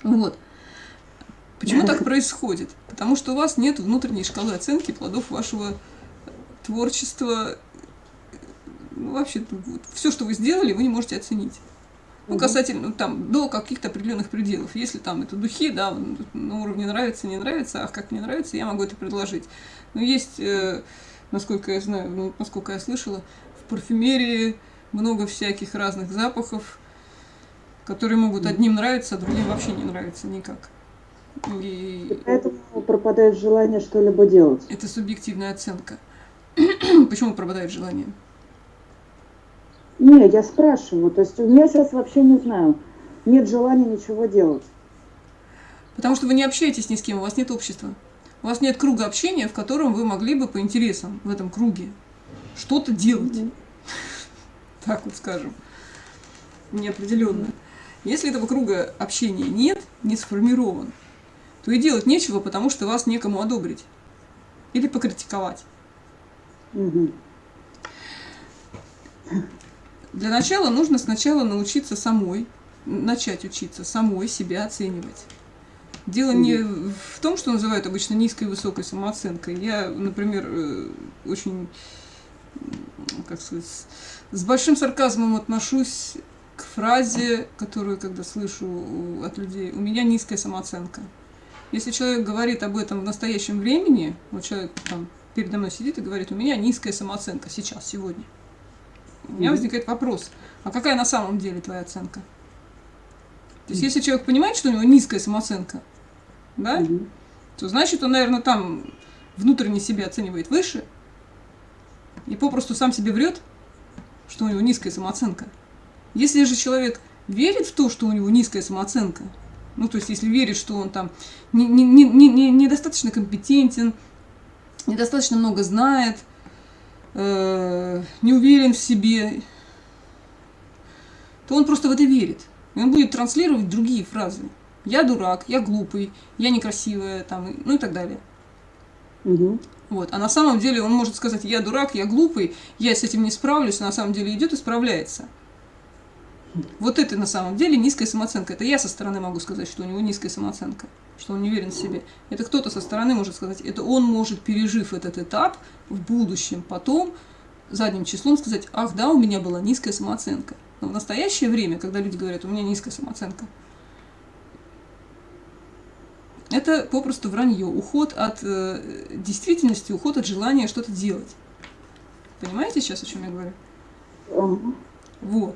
Вот. Почему так происходит? Потому что у вас нет внутренней шкалы оценки плодов вашего творчества ну, вообще вот, все, что вы сделали, вы не можете оценить. Ну, касательно, там, до каких-то определенных пределов. Если там это духи, да, на уровне нравится, не нравится, а как мне нравится, я могу это предложить. Но есть, э, насколько я знаю, ну, насколько я слышала, в парфюмерии много всяких разных запахов, которые могут одним нравиться, а другим вообще не нравиться никак. И... и поэтому пропадает желание что-либо делать. Это субъективная оценка. Почему пропадает желание? Не, я спрашиваю. То есть у меня сейчас вообще не знаю. Нет желания ничего делать. Потому что вы не общаетесь ни с кем, у вас нет общества. У вас нет круга общения, в котором вы могли бы по интересам в этом круге что-то делать. Так вот скажем. Неопределенно. Если этого круга общения нет, не сформирован, то и делать нечего, потому что вас некому одобрить или покритиковать. Mm-hmm. Для начала нужно сначала научиться самой, начать учиться самой себя оценивать. Дело не в том, что называют обычно низкой и высокой самооценкой. Я, например, э, очень, как сказать, с большим сарказмом отношусь к фразе, которую, когда слышу от людей, у меня низкая самооценка. Если человек говорит об этом в настоящем времени, вот человек там передо мной сидит и говорит, у меня низкая самооценка сейчас, сегодня – у меня возникает вопрос, а какая на самом деле твоя оценка? То есть, если человек понимает, что у него низкая самооценка, да, то значит, он, наверное, там внутренне себя оценивает выше и попросту сам себе врет, что у него низкая самооценка. Если же человек верит в то, что у него низкая самооценка, ну, то есть, если верит, что он там недостаточно не, не, не, не компетентен, недостаточно много знает, э, не уверен в себе, то он просто в это верит. И он будет транслировать другие фразы. Я дурак, я глупый, я некрасивая, там, ну и так далее. Угу. Вот. А на самом деле он может сказать, я дурак, я глупый, я с этим не справлюсь, а на самом деле идет и справляется. Вот это на самом деле низкая самооценка. Это я со стороны могу сказать, что у него низкая самооценка, что он не уверен в себе. Это кто-то со стороны может сказать, это он может, пережив этот этап, в будущем потом задним числом сказать, ах да, у меня была низкая самооценка. Но в настоящее время, когда люди говорят, у меня низкая самооценка, это попросту вранье, уход от э, действительности, уход от желания что-то делать. Понимаете сейчас, о чем я говорю? Вот.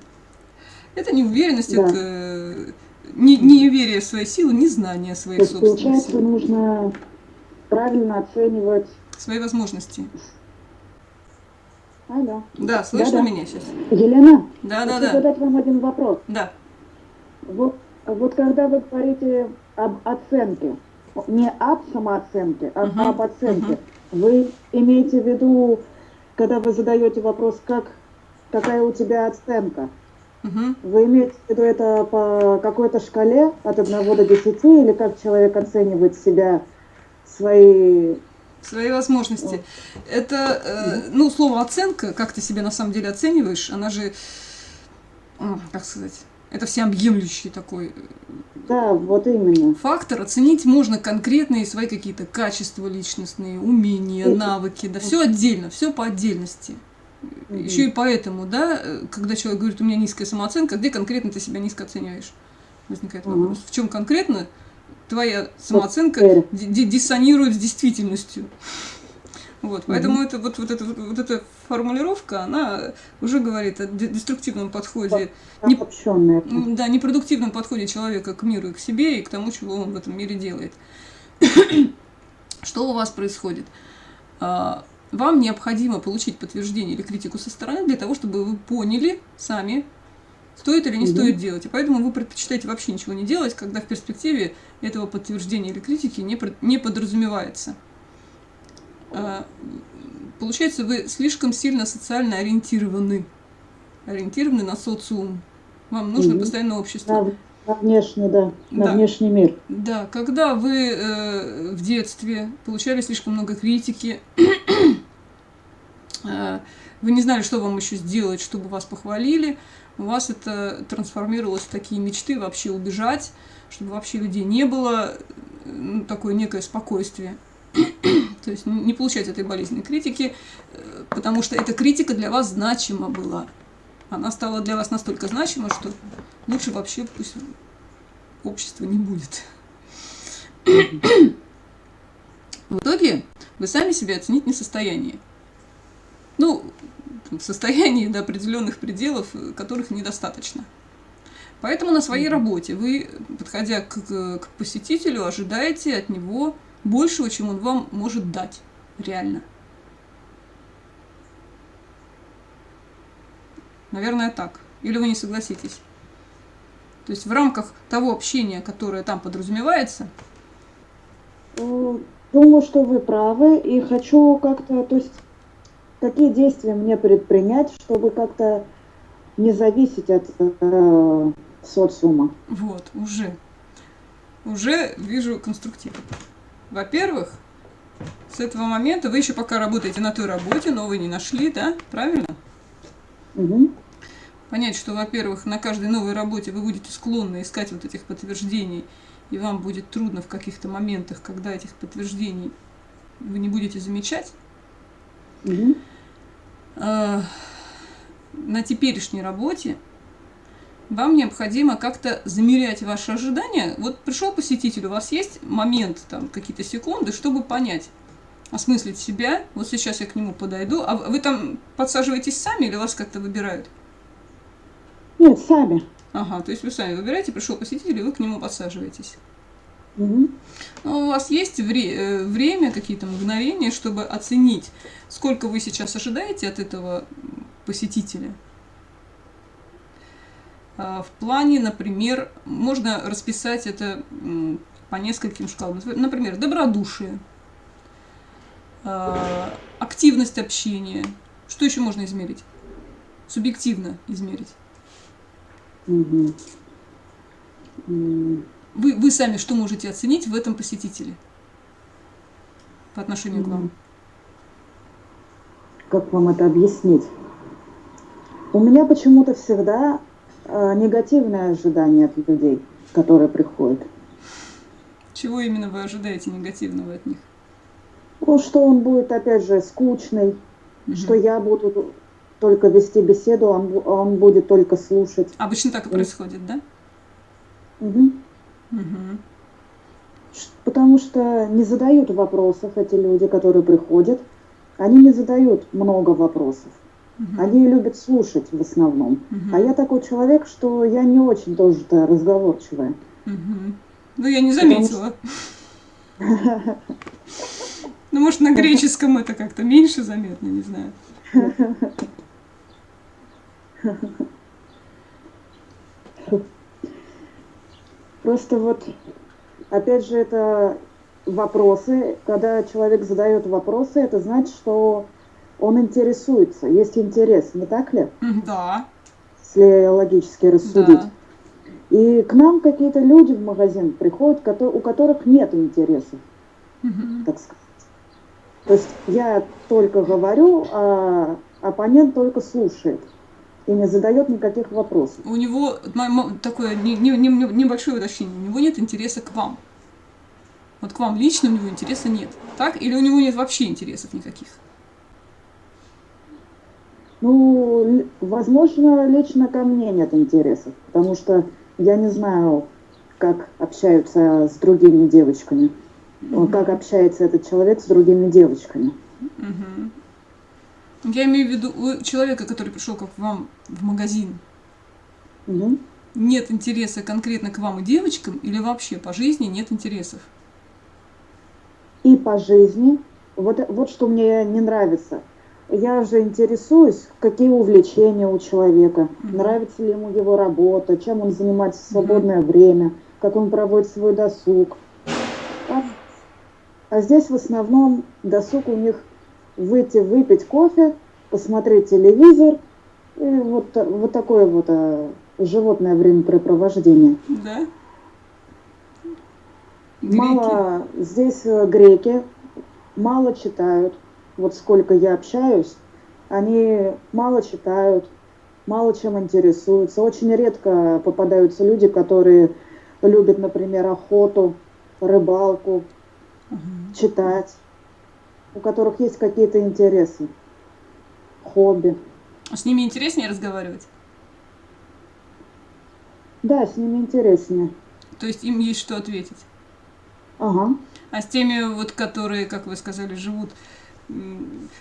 Это неуверенность, да. это не, неверие в свои силы, незнание своих собственных Получается, сил. нужно правильно оценивать свои возможности. Алло. Да, слышно да, да. меня сейчас? Елена, да, да, да. задать вам один вопрос. Да. Вот, вот когда вы говорите об оценке, не об самооценке, а угу. об оценке, угу. вы имеете в виду когда вы задаете вопрос, как, какая у тебя оценка, Мгм. вы имеете в виду это по какой-то шкале от 1 до 10, или как человек оценивает себя, свои... Свои возможности. Это, э, ну, слово оценка, как ты себя на самом деле оцениваешь, она же, м, как сказать, это всеобъемлющий такой Да, вот именно. фактор. Оценить можно конкретные свои какие-то качества личностные, умения, навыки, да, все отдельно, все по отдельности. Мгм. Еще и поэтому, да, э, когда человек говорит, у меня низкая самооценка, где конкретно ты себя низко оцениваешь? Возникает Мгм. вопрос. В чем конкретно твоя самооценка диссонирует с действительностью? Вот, поэтому Мгм. это, вот, вот, эта, вот, вот эта формулировка, она уже говорит о де- деструктивном подходе, не- да, непродуктивном подходе человека к миру и к себе, и к тому, чего он в этом мире делает. Что у вас происходит? А, Вам необходимо получить подтверждение или критику со стороны для того, чтобы вы поняли сами, стоит или не Мгм. стоит делать. И поэтому вы предпочитаете вообще ничего не делать, когда в перспективе этого подтверждения или критики не, не подразумевается. А, Получается, вы слишком сильно социально ориентированы. Ориентированы на социум. Вам нужно Мгм. постоянно общество. На, на внешний, да, на Да. внешний мир. Да, когда вы э, в детстве получали слишком много критики, вы не знали, что вам еще сделать, чтобы вас похвалили, у вас это трансформировалось в такие мечты вообще убежать, чтобы вообще людей не было, э, ну, такое некое спокойствие. То есть не получать этой болезненной критики, э, потому что эта критика для вас значима была. Она стала для вас настолько значима, что лучше вообще пусть общества не будет. В итоге вы сами себя оценить не в состоянии. Ну, в состоянии до определенных пределов, которых недостаточно. Поэтому на своей работе вы, подходя к, к- посетителю, ожидаете от него большего, чем он вам может дать. Реально. Наверное, так. Или вы не согласитесь? То есть в рамках того общения, которое там подразумевается, Думаю, что вы правы, и хочу как-то, то есть, какие действия мне предпринять, чтобы как-то не зависеть от э, социума. Вот, уже. Уже вижу конструктив. Во-первых, с этого момента вы еще пока работаете на той работе, но вы не нашли, да? Правильно? Мгм. Понять, что, во-первых, на каждой новой работе вы будете склонны искать вот этих подтверждений, и вам будет трудно в каких-то моментах, когда этих подтверждений вы не будете замечать. Э, на теперешней работе вам необходимо как-то замерять ваши ожидания. Вот пришел посетитель, у вас есть момент, там, какие-то секунды, чтобы понять, осмыслить себя. Вот сейчас я к нему подойду. А вы там подсаживаетесь сами или вас как-то выбирают? Нет, сами. Ага, то есть вы сами выбираете, пришел посетитель, и вы к нему подсаживаетесь. Но у вас есть вре- э, время, какие-то мгновения, чтобы оценить, сколько вы сейчас ожидаете от этого посетителя. А, В плане, например, можно расписать это по нескольким шкалам. Например, добродушие, а, активность общения. Что еще можно измерить? Субъективно измерить. Мгм. Вы, вы сами что можете оценить в этом посетителе по отношению к вам? Мгм. Как вам это объяснить? У меня почему-то всегда э, негативное ожидание от людей, которые приходят. Чего именно вы ожидаете негативного от них? Ну, что он будет, опять же, скучный, Мгм. что я буду только вести беседу, он, бу- он будет только слушать. Обычно так и происходит, да? Мгм. Ш- Потому что не задают вопросов эти люди, которые приходят. Они не задают много вопросов. Мгм. Они любят слушать в основном. Мгм. А я такой человек, что я не очень тоже-то разговорчивая. Мгм. Ну, я не заметила. Ну, может, на греческом это как-то меньше заметно, не знаю. Просто вот, опять же, это вопросы. Когда человек задает вопросы, это значит, что он интересуется, есть интерес, не так ли? Да, Если логически рассудить. да. И к нам какие-то люди в магазин приходят, у которых нет интересов, Мгм. так сказать. То есть я только говорю, а оппонент только слушает и не задает никаких вопросов. У него такое не- не- не- не- небольшое уточнение. У него нет интереса к вам. Вот к вам лично у него интереса нет. Так? Или у него нет вообще интересов никаких? Ну, возможно, лично ко мне нет интересов, потому что я не знаю, как общаются с другими девочками, э, как общается этот человек с другими девочками. Мгм. Я имею в виду у человека, который пришел как вам в магазин, Мгм. нет интереса конкретно к вам и девочкам, или вообще по жизни нет интересов? И по жизни, вот, вот что мне не нравится. Я же интересуюсь, какие увлечения у человека, Мгм. нравится ли ему его работа, чем он занимается в свободное время, как он проводит свой досуг. А, а здесь в основном досуг у них выйти выпить кофе, посмотреть телевизор и вот, вот такое вот а, животное времяпрепровождение. Да? Греки? Мало здесь э, греки мало читают. Вот сколько я общаюсь, они мало читают, мало чем интересуются. Очень редко попадаются люди, которые любят, например, охоту, рыбалку, Мгм. читать, у которых есть какие-то интересы, хобби. С ними интереснее разговаривать? Да, с ними интереснее. То есть им есть что ответить? Ага. А с теми, вот, которые, как вы сказали, живут,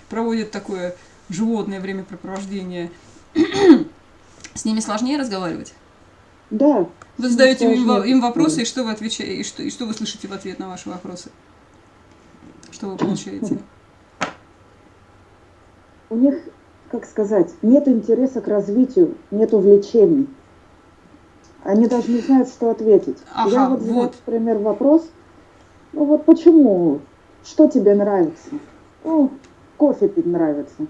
проводят такое животное времяпрепровождение, с ними сложнее разговаривать? Да. Вы задаете им, им вопросы, и что вы отвечаете, и что, и что вы слышите в ответ на ваши вопросы? Что вы получаете? У них, как сказать, нет интереса к развитию, нет увлечений. Они даже не знают, что ответить. Ага, Я вот задаю, вот. например, вопрос, ну вот почему, что тебе нравится? Ну, кофе пить нравится.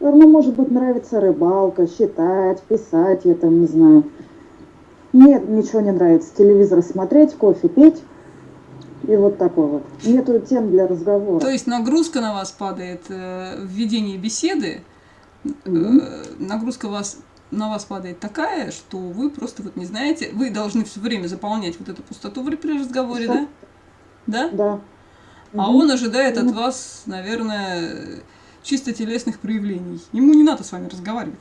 Ну, может быть, нравится рыбалка, считать, писать, я там не знаю. Нет, ничего не нравится. Телевизор смотреть, кофе пить. И вот такой вот. Нету тем для разговора. То есть нагрузка на вас падает э, в ведении беседы, э, Мгм. нагрузка вас, на вас падает такая, что вы просто вот не знаете, вы должны все время заполнять вот эту пустоту при разговоре, да? Да? Да. А Мгм. он ожидает от Мгм. вас, наверное, чисто телесных проявлений. Ему не надо с вами разговаривать.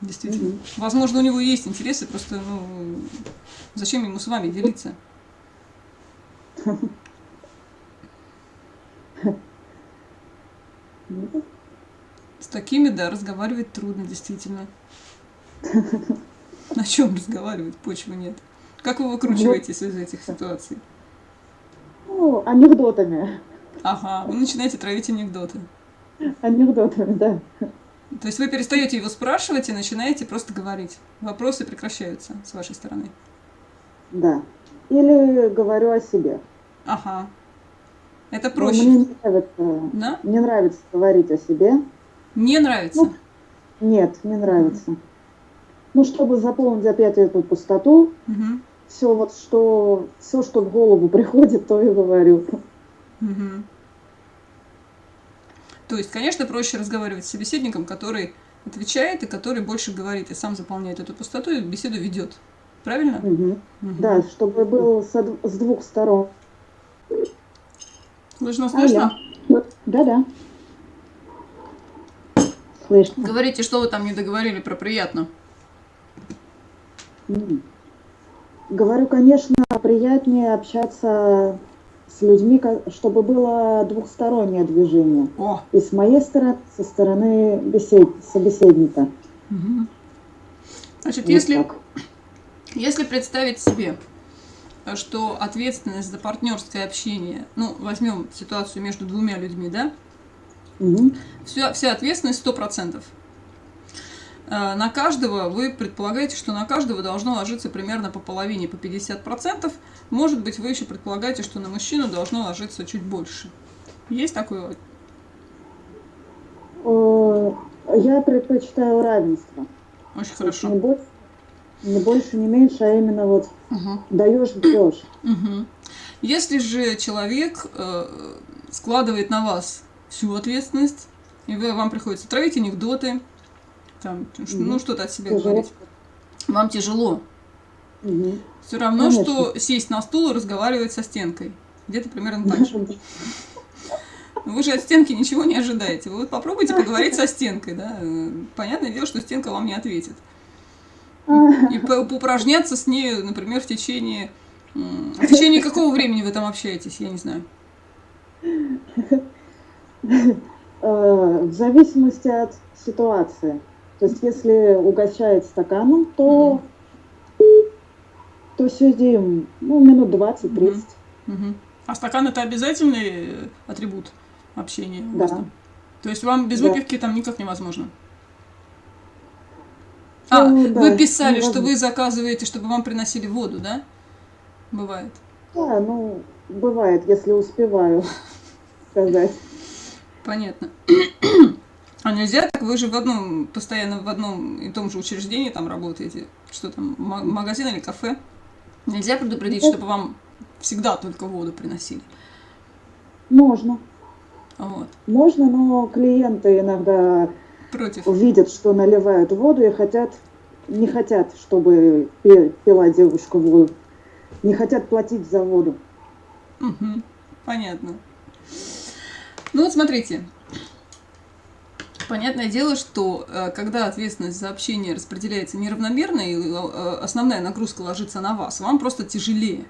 Действительно. Мгм. Возможно, у него есть интересы, просто, ну, зачем ему с вами делиться? С такими, да, разговаривать трудно, действительно. На чем разговаривать? Почвы нет. Как вы выкручиваетесь из этих ситуаций? Ну, анекдотами. Ага, вы начинаете травить анекдоты. Анекдотами, да. То есть вы перестаете его спрашивать и начинаете просто говорить. Вопросы прекращаются с вашей стороны. Да. Или говорю о себе. Ага. Это проще. Мне не нравится, Да? не нравится говорить о себе. Не нравится. Ну, Нет, не нравится. Ну, чтобы заполнить опять эту пустоту, Мгм. все вот что, все, что в голову приходит, то и говорю. Мгм. То есть, конечно, проще разговаривать с собеседником, который отвечает и который больше говорит, и сам заполняет эту пустоту и беседу ведет. Правильно? Мгм. Мгм. Да, чтобы был со с двух сторон. Слышно, слышно? Да-да. Слышно. Говорите, что вы там не договорили про приятно. Говорю, конечно, приятнее общаться с людьми, чтобы было двухстороннее движение. О! И с моей стороны, со стороны бесед- собеседника. Мгм. Значит, Вот если, так. Если представить себе, что ответственность за партнерское общение, ну, возьмем ситуацию между двумя людьми, да, Мгм. вся, вся ответственность 100%. Э, На каждого, вы предполагаете, что на каждого должно ложиться примерно по половине, по 50%. Может быть, вы еще предполагаете, что на мужчину должно ложиться чуть больше. Есть такое? Я предпочитаю равенство. Очень хорошо. Не больше, не больше, не меньше, а именно вот Мгм. даешь, бьешь. Мгм. Если же человек э, складывает на вас всю ответственность, и вы, вам приходится травить анекдоты, там, ш- ну что-то от себя Тяжело. говорить, вам тяжело. Мгм. Все равно, Конечно. что сесть на стул и разговаривать со стенкой. Где-то примерно так же. Вы же от стенки ничего не ожидаете. Вы вот попробуйте поговорить со стенкой, да. Э, Понятное дело, что стенка вам не ответит. И по- поупражняться с ней, например, в течение... В течение какого времени вы там общаетесь, я не знаю. Э, В зависимости от ситуации. То есть, если угощает стаканом, то, то сидим ну, минут 20-30. Мгм. А стакан это обязательный атрибут общения Да. То есть вам без Да. выпивки там никак невозможно? А, Ну, да, вы писали, что вы заказываете, чтобы вам приносили воду, да? Бывает. Да, ну, бывает, если успеваю сказать. Понятно. А нельзя так? Вы же в одном, постоянно в одном и том же учреждении там работаете. Что там, ма- магазин или кафе? Нельзя предупредить, Ну, чтобы вам всегда только воду приносили. Можно. Вот. Можно, но клиенты иногда Против. видят, что наливают воду и хотят, не хотят, чтобы пила девушка воду. Не хотят платить за воду. Мгм. Понятно. Ну вот смотрите. Понятное дело, что э, когда ответственность за общение распределяется неравномерно, и э, основная нагрузка ложится на вас, вам просто тяжелее.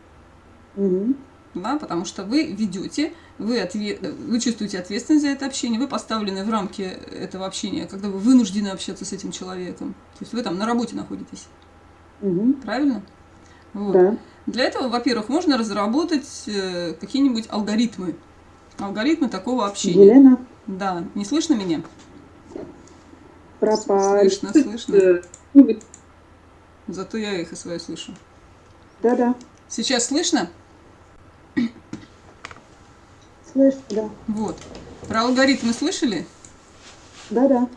Мгм. да, потому что вы ведете, вы, отве- вы чувствуете ответственность за это общение, вы поставлены в рамки этого общения, когда вы вынуждены общаться с этим человеком. То есть вы там на работе находитесь, Мгм. правильно? Вот. Да. Для этого, во-первых, можно разработать э, какие-нибудь алгоритмы. Алгоритмы такого общения. Елена, Да, не слышно меня? пропали. Слышно, слышно. Э, ну, Зато я эхо свое слышу. Да-да, Сейчас слышно? Слышно, да. Вот. Про алгоритмы слышали? Да-да.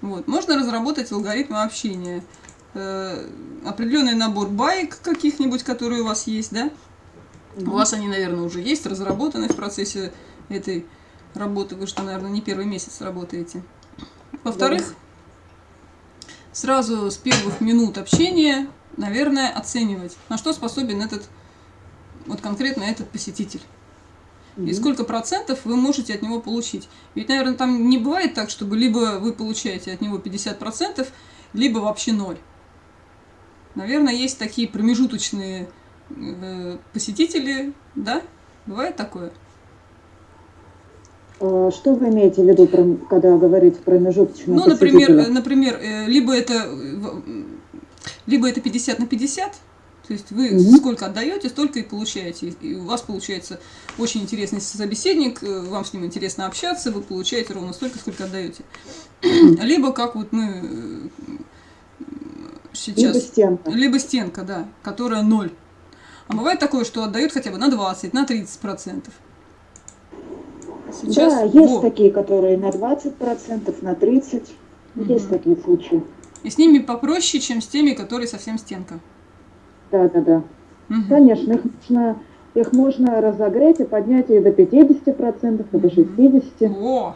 Вот. Можно разработать алгоритмы общения. Э, определенный набор баек каких-нибудь, которые у вас есть, да? У вас они, наверное, уже есть, разработаны в процессе этой работы. Вы что, наверное, не первый месяц работаете. Во-вторых, сразу с первых минут общения, наверное, оценивать, на что способен этот, вот конкретно этот посетитель. И сколько процентов вы можете от него получить. Ведь, наверное, там не бывает так, чтобы либо вы получаете от него 50 процентов, либо вообще ноль. Наверное, есть такие промежуточные э, посетители, да? Бывает такое? Э, Что вы имеете в виду, когда говорите промежуточные Ну, например, э, например, э, либо это, э, либо это 50 на 50, то есть вы Мгм. сколько отдаете, столько и получаете. И у вас получается очень интересный собеседник, э, вам с ним интересно общаться, вы получаете ровно столько, сколько отдаете. Либо как вот мы э, сейчас... Либо стенка. Либо стенка, да, которая ноль. А бывает такое, что отдают хотя бы на 20, на 30 процентов. Сейчас да, есть во. такие, которые на 20%, на 30%. Есть Мгм. такие случаи. И с ними попроще, чем с теми, которые совсем стенка. Да-да-да. Мгм. Конечно, их можно, их можно разогреть и поднять и до 50%, и до 60%. О!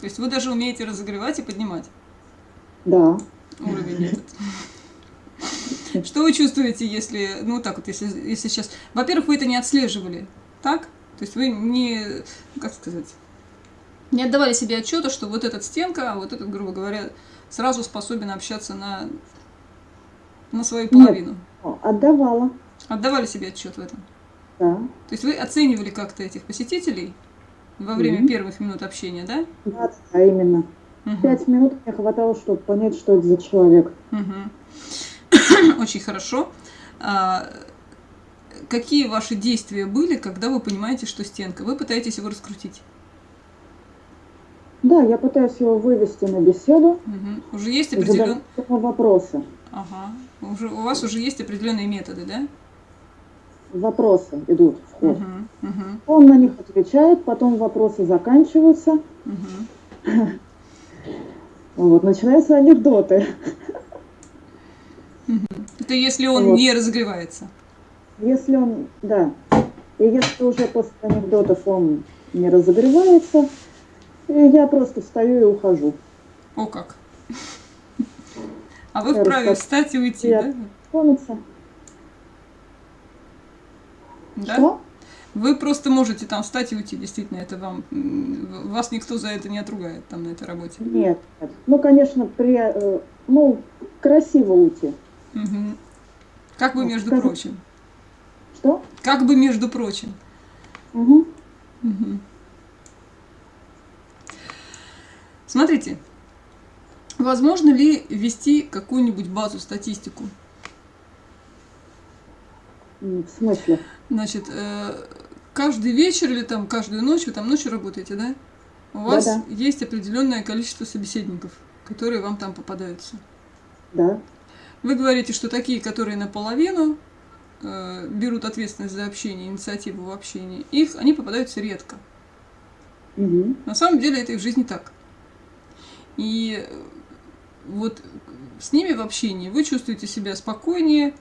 То есть вы даже умеете разогревать и поднимать Да. уровень этот. Что вы чувствуете, если, ну так вот, если, если сейчас... Во-первых, вы это не отслеживали, так? То есть вы не, ну, как сказать, не отдавали себе отчета, что вот этот стенка, а вот этот, грубо говоря, сразу способен общаться на, на свою половину. О, Отдавала. Отдавали себе отчет в этом. Да. То есть вы оценивали как-то этих посетителей во время Мгм. первых минут общения, да? 20, а именно. Мгм. Пять минут мне хватало, чтобы понять, что это за человек. Мгм. Очень хорошо. А, какие ваши действия были, когда вы понимаете, что стенка? Вы пытаетесь его раскрутить. Да, я пытаюсь его вывести на беседу Мгм. Уже есть и определен... задать ему вопросы. Ага. Уже, у вас уже есть определенные методы, да? Вопросы идут в ход. Мгм. Мгм. Он на них отвечает, потом вопросы заканчиваются. Мгм. Вот, начинаются анекдоты. Это если он Вот. не разогревается. Если он, да, и если уже после анекдотов он не разогревается, я просто встаю и ухожу. О как. А вы вправе встать и уйти, да? Помнится? Да? Что? Вы просто можете там встать и уйти, действительно, это вам, вас никто за это не отругает там на этой работе. Нет. Ну, конечно, при, э, ну, красиво уйти. Мгм. Как бы Вот, между скажи. прочим. Что? Как бы между прочим. Угу. Мгм. Смотрите, возможно ли ввести какую-нибудь базу, статистику? В смысле? Значит, э, каждый вечер или там каждую ночь, вы там ночью работаете, да? У вас Да-да. есть определенное количество собеседников, которые вам там попадаются. Да. Вы говорите, что такие, которые наполовину э, берут ответственность за общение, инициативу в общении, их, они попадаются редко. Угу. На самом деле это и в жизни так. И вот с ними в общении вы чувствуете себя спокойнее,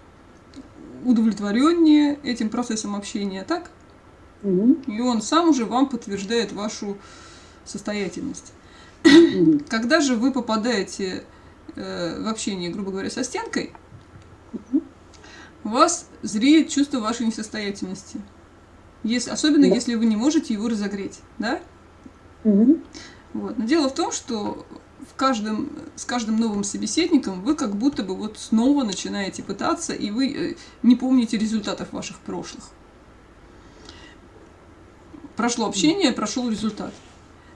удовлетвореннее этим процессом общения, так? Угу. И он сам уже вам подтверждает вашу состоятельность. Угу. Когда же вы попадаете э, в общение, грубо говоря, со стенкой, у вас зреет чувство вашей несостоятельности. Если, особенно Да. если вы не можете его разогреть, да? Угу. Вот. Но дело в том, что в каждом, с каждым новым собеседником вы как будто бы вот снова начинаете пытаться, и вы э, не помните результатов ваших прошлых. Прошло общение, прошел результат.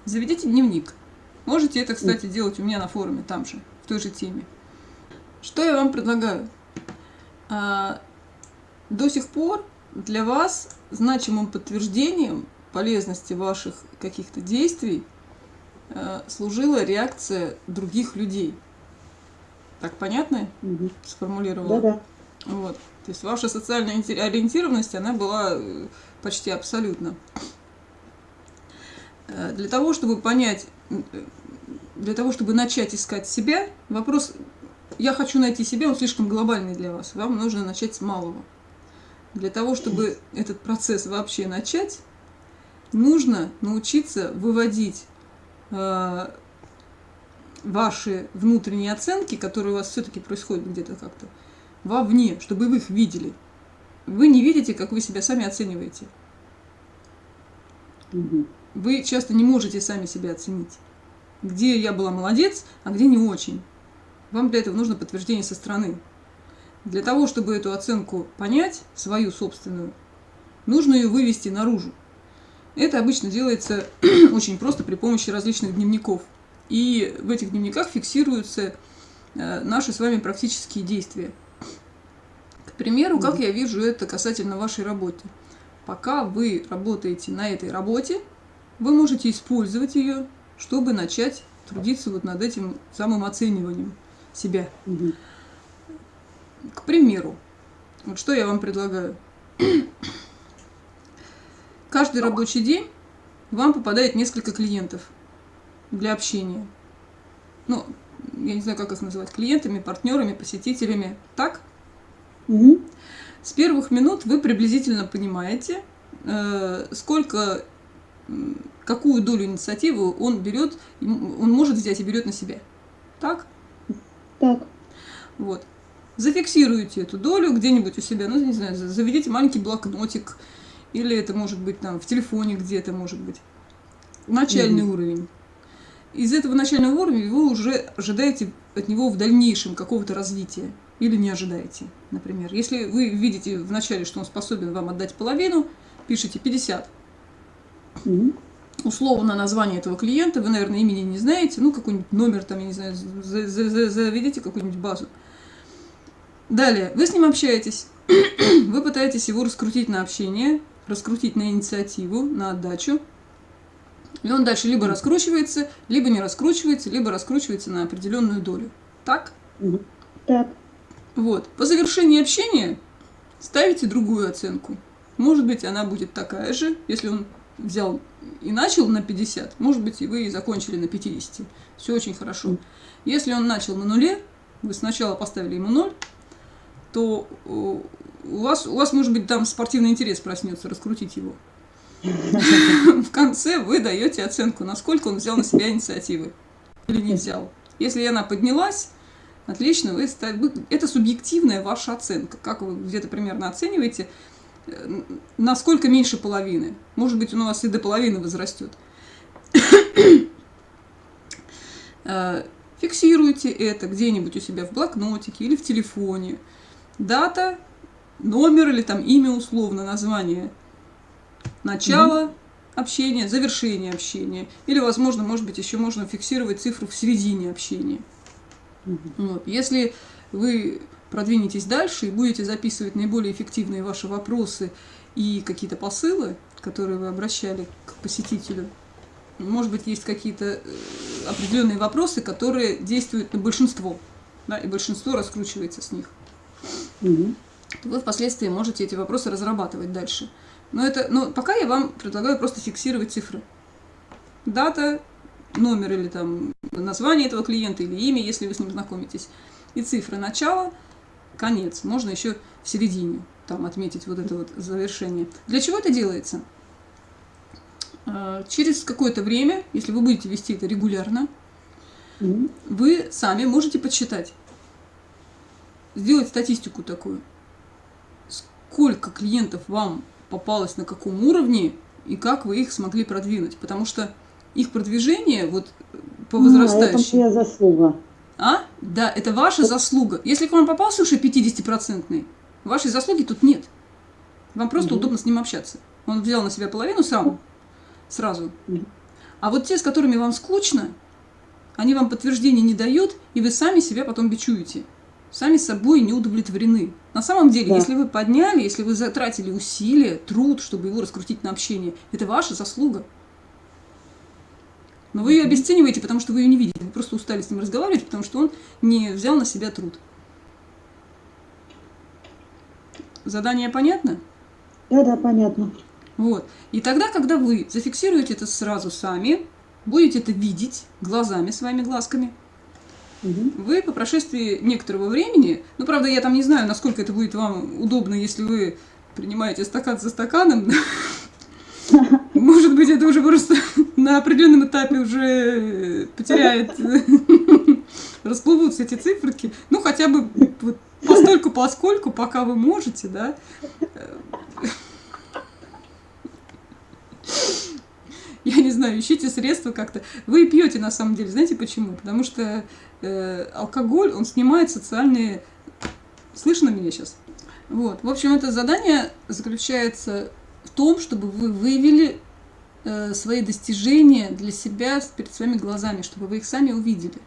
Заведите дневник. Можете это, кстати, делать у меня на форуме, там же, в той же теме. Что я вам предлагаю? А, До сих пор для вас значимым подтверждением полезности ваших каких-то действий служила реакция других людей. Так понятно Угу. сформулировала? Да-да. Вот. То есть ваша социальная ориентированность, она была э, почти абсолютна. Э, Для того, чтобы понять, э, для того, чтобы начать искать себя, вопрос «я хочу найти себя», он слишком глобальный для вас. Вам нужно начать с малого. Для того, чтобы этот процесс вообще начать, нужно научиться выводить э, ваши внутренние оценки, которые у вас все-таки происходят где-то как-то, вовне, чтобы вы их видели. Вы не видите, как вы себя сами оцениваете. Угу. Вы часто не можете сами себя оценить. Где я была молодец, а где не очень. Вам для этого нужно подтверждение со стороны. Для того, чтобы эту оценку понять, свою собственную, нужно ее вывести наружу. Это обычно делается очень просто при помощи различных дневников. И в этих дневниках фиксируются э, наши с вами практические действия. К примеру, как я вижу это касательно вашей работы. Пока вы работаете на этой работе, вы можете использовать ее, чтобы начать трудиться вот над этим самым оцениванием себя. Угу. К примеру, вот что я вам предлагаю. Каждый рабочий день вам попадает несколько клиентов для общения. Ну, я не знаю, как их называть, клиентами, партнерами, посетителями. Так? Угу. С первых минут вы приблизительно понимаете, э, сколько, какую долю инициативы он берет, он может взять и берет на себя. Так? Так. Вот. Зафиксируйте эту долю где-нибудь у себя, ну, не знаю, за- заведите маленький блокнотик, или это может быть там в телефоне где-то, может быть. Начальный Мгм. уровень. Из этого начального уровня вы уже ожидаете от него в дальнейшем какого-то развития. Или не ожидаете, например. Если вы видите в начале, что он способен вам отдать половину, пишите 50. Угу. Условно название этого клиента, вы, наверное, имени не знаете, ну, какой-нибудь номер там, я не знаю, за- за- за- заведите какую-нибудь базу. Далее, вы с ним общаетесь, вы пытаетесь его раскрутить на общение, раскрутить на инициативу, на отдачу. И он дальше либо раскручивается, либо не раскручивается, либо раскручивается на определенную долю. Так? Так. Вот. По завершении общения ставите другую оценку. Может быть, она будет такая же, если он взял и начал на 50, может быть, и вы и закончили на 50. Все очень хорошо. Если он начал на нуле, вы сначала поставили ему ноль, то у вас, у вас, может быть, там спортивный интерес проснется, раскрутить его. В конце вы даете оценку, насколько он взял на себя инициативы или не взял. Если она поднялась, отлично, вы, это субъективная ваша оценка. Как вы где-то примерно оцениваете, э, насколько меньше половины. Может быть, он у вас и до половины возрастет. Э, фиксируйте это где-нибудь у себя в блокнотике или в телефоне. Дата, номер или там имя условно, название. Начало mm -hmm. общения, завершение общения. Или, возможно, может быть, еще можно фиксировать цифру в середине общения. Mm -hmm. вот. Если вы продвинетесь дальше и будете записывать наиболее эффективные ваши вопросы и какие-то посылы, которые вы обращали к посетителю, может быть, есть какие-то э, определенные вопросы, которые действуют на большинство, да, и большинство раскручивается с них. Угу. Вы впоследствии можете эти вопросы разрабатывать дальше. Но это, но пока я вам предлагаю просто фиксировать цифры. Дата, номер или там название этого клиента или имя, если вы с ним знакомитесь. И цифры начала, конец. Можно еще в середине там отметить вот это вот завершение. Для чего это делается? А, через какое-то время, если вы будете вести это регулярно, вы сами можете подсчитать, сделать статистику такую, сколько клиентов вам попалось на каком уровне и как вы их смогли продвинуть. Потому что их продвижение вот по возрастающей... А, это моя заслуга. А? Да, это ваша заслуга. Если к вам попался уже 50-процентный, вашей заслуги тут нет. Вам просто угу. удобно с ним общаться. Он взял на себя половину сам, сразу. Угу. А вот те, с которыми вам скучно, они вам подтверждения не дают, и вы сами себя потом бичуете сами собой не удовлетворены. На самом деле, да. если вы подняли, если вы затратили усилия, труд, чтобы его раскрутить на общение, это ваша заслуга. Но вы ее обесцениваете, потому что вы ее не видите. Вы просто устали с ним разговаривать, потому что он не взял на себя труд. Задание понятно? Да, да, понятно. Вот. И тогда, когда вы зафиксируете это сразу сами, будете это видеть глазами, своими глазками, вы по прошествии некоторого времени, ну, правда, я там не знаю, насколько это будет вам удобно, если вы принимаете стакан за стаканом, может быть, это уже просто на определенном этапе уже потеряет, расплывутся эти циферки. Ну, хотя бы вот постольку, поскольку, пока вы можете, да, я не знаю, ищите средства как-то. Вы пьете на самом деле, знаете почему? Потому что э, алкоголь, он снимает социальные... Слышно меня сейчас? Вот. В общем, это задание заключается в том, чтобы вы выявили э, свои достижения для себя перед своими глазами, чтобы вы их сами увидели.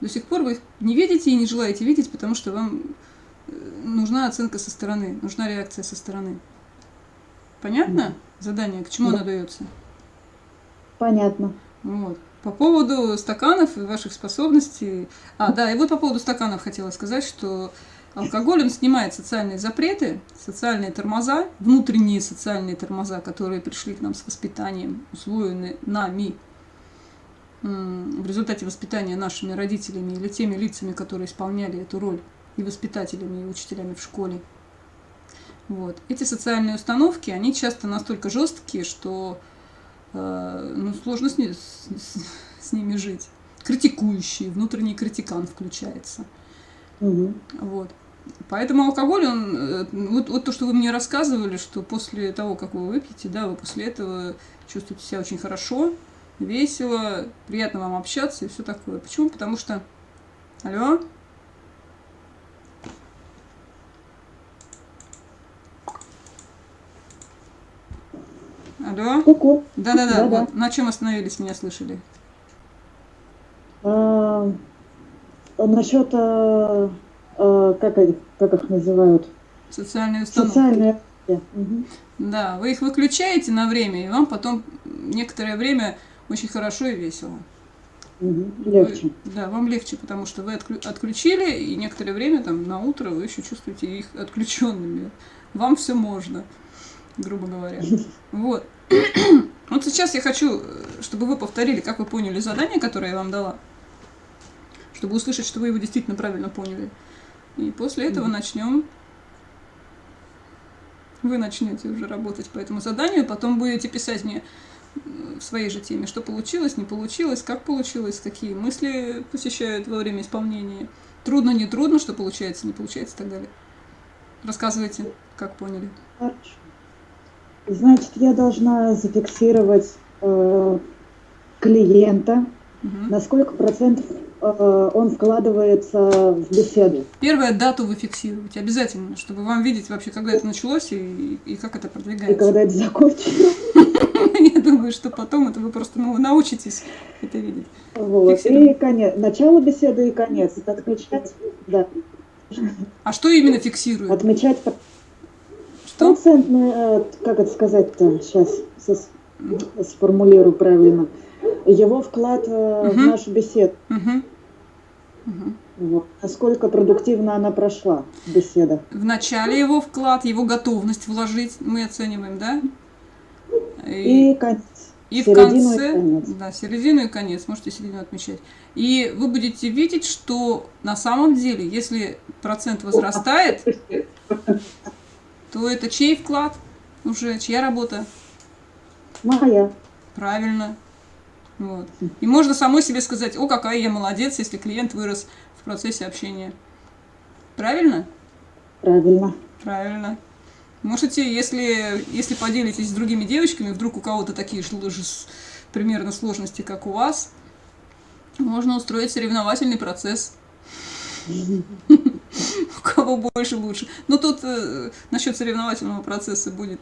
До сих пор вы их не видите и не желаете видеть, потому что вам э, нужна оценка со стороны, нужна реакция со стороны. Понятно? Задание, к чему да. оно дается? Понятно. Вот. По поводу стаканов и ваших способностей. А, да, и вот по поводу стаканов хотела сказать, что алкоголь, он снимает социальные запреты, социальные тормоза, внутренние социальные тормоза, которые пришли к нам с воспитанием, усвоены нами в результате воспитания нашими родителями или теми лицами, которые исполняли эту роль и воспитателями, и учителями в школе. Вот. Эти социальные установки, они часто настолько жесткие, что ну, сложно с, не, с, с ними жить. Критикующий, внутренний критикан включается. Угу. Вот. Поэтому алкоголь, он, э, вот, вот то, что вы мне рассказывали, что после того, как вы выпьете, да, вы после этого чувствуете себя очень хорошо, весело, приятно вам общаться и все такое. Почему? Потому что... Алло? Алло? Ку-ку. Да-да-да, вот. на чем остановились, меня слышали? А, насчет, а, а, как, как их называют? Социальные установки. Социальные. Угу. Да, вы их выключаете на время, и вам потом некоторое время очень хорошо и весело. Угу, легче. Вы, да, вам легче, потому что вы отключили, и некоторое время, там, на утро вы еще чувствуете их отключенными. Вам все можно грубо говоря. Вот. Вот сейчас я хочу, э, чтобы вы повторили, как вы поняли задание, которое я вам дала, чтобы услышать, что вы его действительно правильно поняли. И после этого mm-hmm. начнем. Вы начнете уже работать по этому заданию, потом будете писать мне в своей же теме, что получилось, не получилось, как получилось, какие мысли посещают во время исполнения. Трудно, не трудно, что получается, не получается и так далее. Рассказывайте, как поняли. Хорошо. Значит, я должна зафиксировать э, клиента, угу. на сколько процентов э, он вкладывается в беседу. Первая дату вы фиксируете обязательно, чтобы вам видеть вообще, когда это началось и, и как это продвигается. И когда это закончится. Я думаю, что потом это вы просто ну, научитесь это видеть. Вот. И конец. Начало беседы и конец. Это отмечать, да. А что именно фиксирует? Отмечать что? Процентный, э, как это сказать-то, сейчас сформулирую правильно. Его вклад угу. в нашу беседу. Угу. Угу. Вот. Насколько продуктивно она прошла, беседа. В начале его вклад, его готовность вложить мы оцениваем, да? И, и конец. И в конце, и конец. да, середину и конец, можете середину отмечать. И вы будете видеть, что на самом деле, если процент возрастает, то это чей вклад уже, чья работа? Моя. Правильно. Вот. И можно самой себе сказать, о, какая я молодец, если клиент вырос в процессе общения. Правильно? Правильно. Правильно. Можете, если, если поделитесь с другими девочками, вдруг у кого-то такие же примерно сложности, как у вас, можно устроить соревновательный процесс. У кого больше лучше. Но тут э, насчет соревновательного процесса будет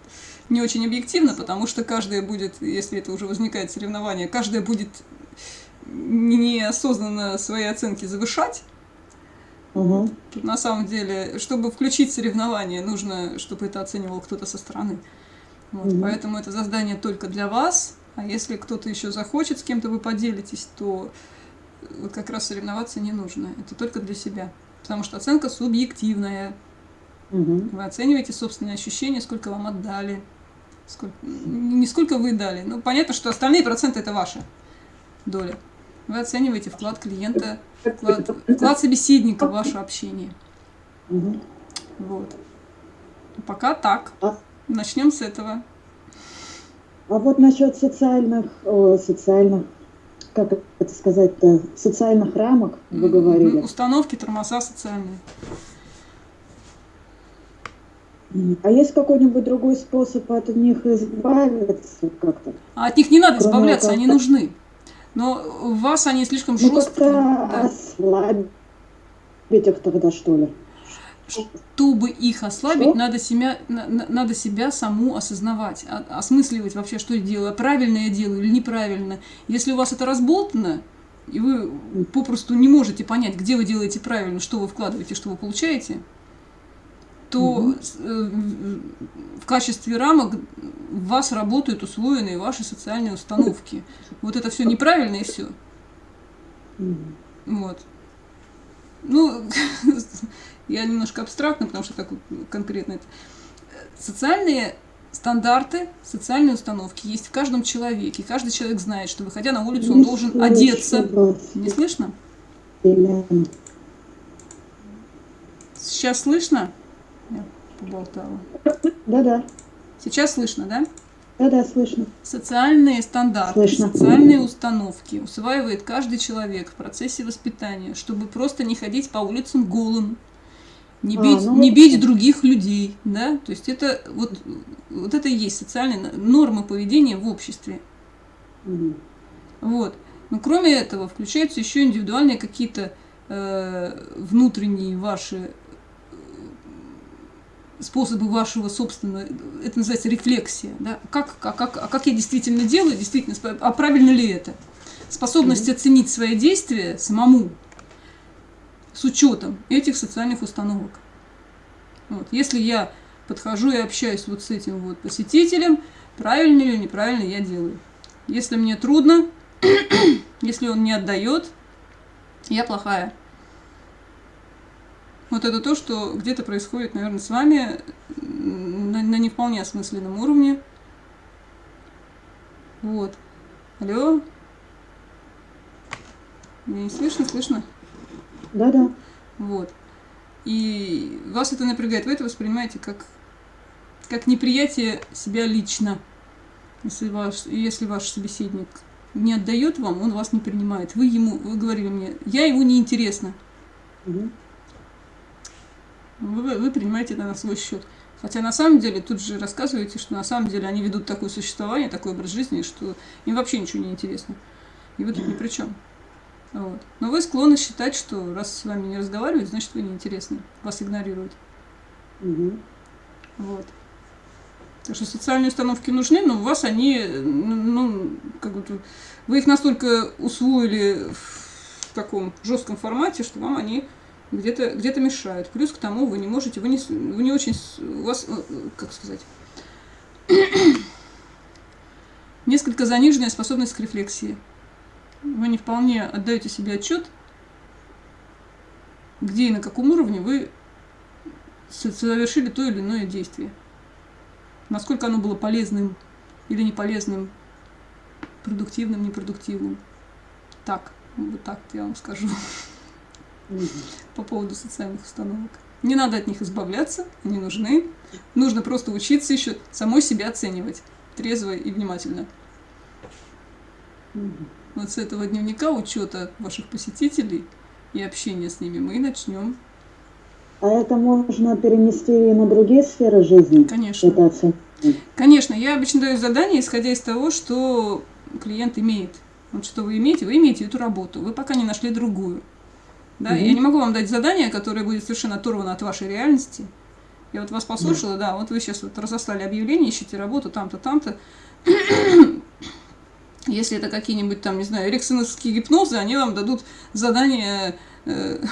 не очень объективно, потому что каждая будет, если это уже возникает соревнование, каждая будет неосознанно свои оценки завышать. Угу. Тут на самом деле, чтобы включить соревнование, нужно, чтобы это оценивал кто-то со стороны. Вот, угу. Поэтому это задание только для вас. А если кто-то еще захочет, с кем-то вы поделитесь, то вот как раз соревноваться не нужно. Это только для себя. Потому что оценка субъективная. Угу. Вы оцениваете собственные ощущения, сколько вам отдали. Сколько, не сколько вы дали. Ну, понятно, что остальные проценты это ваша доля. Вы оцениваете вклад клиента, вклад, вклад собеседника в ваше общение. Угу. Вот. Пока так. А? Начнем с этого. А вот насчет социальных, социальных как это сказать-то, социальных рамок, вы говорили. Установки, тормоза социальные. А есть какой-нибудь другой способ от них избавиться как-то? А от них не надо избавляться, они нужны. Но у вас они слишком ну, жесткие. Да. ослабить их тогда, что ли? Чтобы их ослабить, надо себя, надо себя саму осознавать, осмысливать вообще, что я делаю, правильно я делаю или неправильно. Если у вас это разболтано, и вы попросту не можете понять, где вы делаете правильно, что вы вкладываете, что вы получаете, то угу. в качестве рамок в вас работают усвоенные ваши социальные установки. Вот это все неправильно и все. Угу. Вот. Ну, я немножко абстрактно, потому что так конкретно это. Социальные стандарты, социальные установки есть в каждом человеке. Каждый человек знает, что выходя на улицу, он должен одеться. Не слышно? Сейчас слышно? Я поболтала. Да-да. Сейчас слышно, да? Да-да, слышно. Социальные стандарты, слышно. социальные установки усваивает каждый человек в процессе воспитания, чтобы просто не ходить по улицам голым, не бить, а, ну, не бить других людей, да, то есть это вот, вот это и есть социальные нормы поведения в обществе. Угу. Вот. Но кроме этого включаются еще индивидуальные какие-то э, внутренние ваши способы вашего собственного, это называется рефлексия, да, как, как, как, а как я действительно делаю, действительно, а правильно ли это? Способность mm оценить свои действия самому, с учетом этих социальных установок. Вот. Если я подхожу и общаюсь вот с этим вот посетителем, правильно или неправильно я делаю. Если мне трудно, если он не отдает, я плохая. Вот это то, что где-то происходит, наверное, с вами на, на не вполне осмысленном уровне. Вот. Алло? Меня не слышно? Слышно? Да-да. Вот. И вас это напрягает. Вы это воспринимаете как, как неприятие себя лично. Если ваш, если ваш собеседник не отдает вам, он вас не принимает. Вы ему, вы говорили мне, я ему не интересна. Мгм. Вы, вы принимаете это на свой счет. Хотя на самом деле тут же рассказываете, что на самом деле они ведут такое существование, такой образ жизни, что им вообще ничего не интересно. И вы тут ни при чем. Вот. Но вы склонны считать, что раз с вами не разговаривают, значит вы неинтересны. Вас игнорируют. Мгм. Вот. Так что социальные установки нужны, но у вас они, ну, ну, как бы, вы их настолько усвоили в таком жестком формате, что вам они где-то где мешают. Плюс к тому вы не можете, вы не, вы не очень, у вас, э, как сказать, несколько заниженная способность к рефлексии. Вы не вполне отдаете себе отчет, где и на каком уровне вы совершили то или иное действие. Насколько оно было полезным или не полезным, продуктивным, непродуктивным. Так, вот так я вам скажу По поводу социальных установок. Не надо от них избавляться, они нужны. Нужно просто учиться еще самой себя оценивать трезво и внимательно. Вот с этого дневника учета ваших посетителей и общения с ними мы и начнем. А это можно перенести и на другие сферы жизни? Конечно. Оценка. Конечно, я обычно даю задание, исходя из того, что клиент имеет. Вот что вы имеете, вы имеете эту работу, вы пока не нашли другую. Да, Мгм. я не могу вам дать задание, которое будет совершенно оторвано от вашей реальности. Я вот вас послушала, да, вот вы сейчас вот разослали объявление, ищите работу там-то, там-то. Если это какие-нибудь там, не знаю, эриксоновские гипнозы, они вам дадут задание э,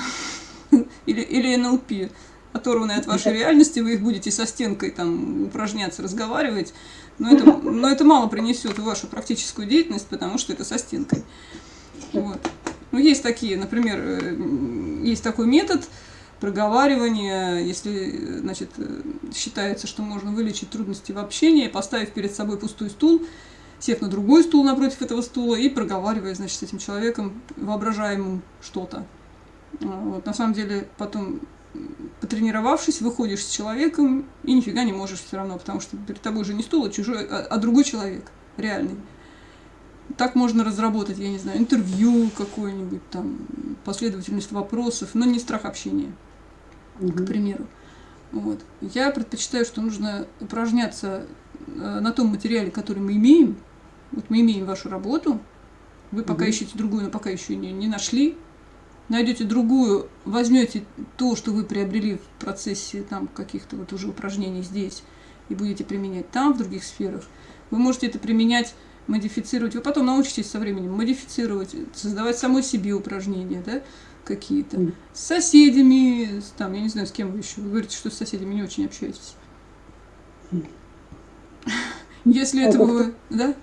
или, или НЛП, оторванные от вашей реальности, вы их будете со стенкой там упражняться, разговаривать, но это, но это мало принесет в вашу практическую деятельность, потому что это со стенкой. Вот. Ну, есть такие, например, э, есть такой метод проговаривания, если, значит, э, считается, что можно вылечить трудности в общении, поставив перед собой пустой стул, сев на другой стул напротив этого стула и проговаривая, значит, с этим человеком воображаемым что-то. А, Вот, на самом деле, потом, потренировавшись, выходишь с человеком и нифига не можешь все равно, потому что перед тобой же не стул, а чужой, а, а другой человек, реальный. Так можно разработать, я не знаю, интервью какое-нибудь, там, последовательность вопросов, но не страх общения к Мгм. примеру. Вот. Я предпочитаю, что нужно упражняться э, на том материале, который мы имеем. Вот мы имеем вашу работу, вы пока ищете другую, но пока еще не, не нашли. Найдете другую, возьмете то, что вы приобрели в процессе там каких-то вот уже упражнений здесь, и будете применять там, в других сферах. Вы можете это применять, модифицировать. Вы потом научитесь со временем модифицировать, создавать самой себе упражнения, да, какие-то Мгм. с соседями, с, там, я не знаю, с кем вы еще. Вы говорите, что с соседями не очень общаетесь. Если Это этого вы... Да?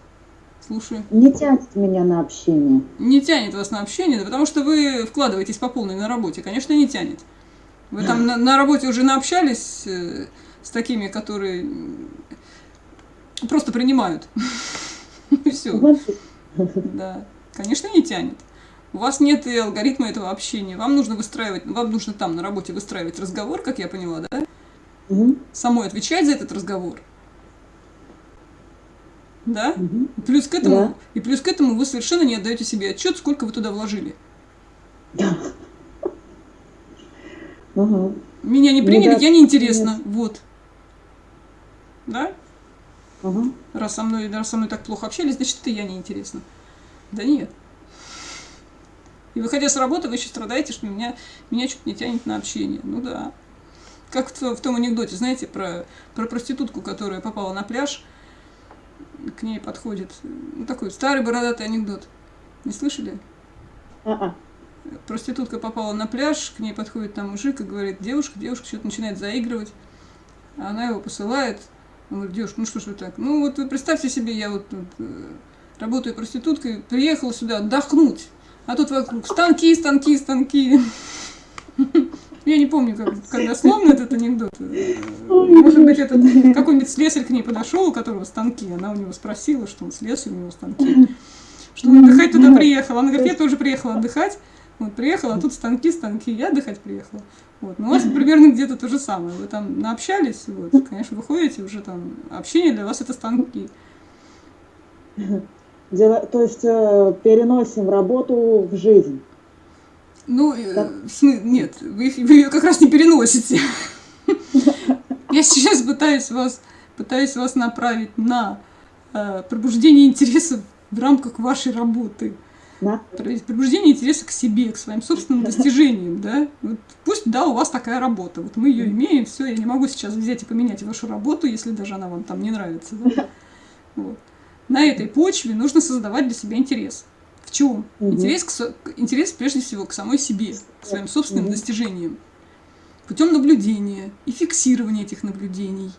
Слушаю. Не тянет меня на общение. Не тянет вас на общение, да потому что вы вкладываетесь по полной на работе. Конечно, не тянет. Вы там на, на работе уже наобщались э, с такими, которые просто принимают. Все. Да, конечно, не тянет. У вас нет и алгоритма этого общения. Вам нужно выстраивать, вам нужно там на работе выстраивать разговор, как я поняла, да? Самой отвечать за этот разговор. Да? И плюс к этому, Да. и плюс к этому вы совершенно не отдаете себе отчет, сколько вы туда вложили. Да. Меня не Ну приняли, да, я неинтересна. Вот. Да? Ага. Раз со мной, раз со мной так плохо общались, значит, это я неинтересна. Да нет. И выходя с работы, вы еще страдаете, что меня, меня что-то не тянет на общение. Ну да. Как в, в том анекдоте, знаете, про, про проститутку, которая попала на пляж, к ней подходит, ну такой старый бородатый анекдот. Не слышали? А-а. Проститутка попала на пляж, к ней подходит там мужик и говорит, девушка, девушка, что-то начинает заигрывать. Она его посылает. Он говорит, девушка, ну что ж вы так? Ну вот вы представьте себе, я вот тут, э, работаю проституткой, приехала сюда отдохнуть. А тут вокруг станки, станки, станки. Я не помню, как, как дословно этот анекдот. Может быть, этот какой-нибудь слесарь к ней подошел, у которого станки. Она у него спросила, что он слесарь, у него станки. Что он отдыхать туда приехал. Она говорит, я тоже приехала отдыхать. Вот, приехала, а тут станки, станки, я отдыхать приехала. Вот. Но у вас примерно где-то то же самое. Вы там наобщались, вот, конечно, выходите уже там, общение для вас это станки. Дело, то есть э, переносим работу в жизнь. Ну, э, нет, вы, вы ее как раз не переносите. Я сейчас пытаюсь вас, пытаюсь вас направить на э, пробуждение интересов в рамках вашей работы. Да. Пробуждение интереса к себе, к своим собственным достижениям, да. Вот пусть, да, у вас такая работа, вот мы ее имеем, все, я не могу сейчас взять и поменять вашу работу, если даже она вам там не нравится, да? Вот. На этой почве нужно создавать для себя интерес. В чем? Угу. Интерес, к, интерес прежде всего к самой себе, к своим собственным угу. достижениям. Путем наблюдения и фиксирования этих наблюдений.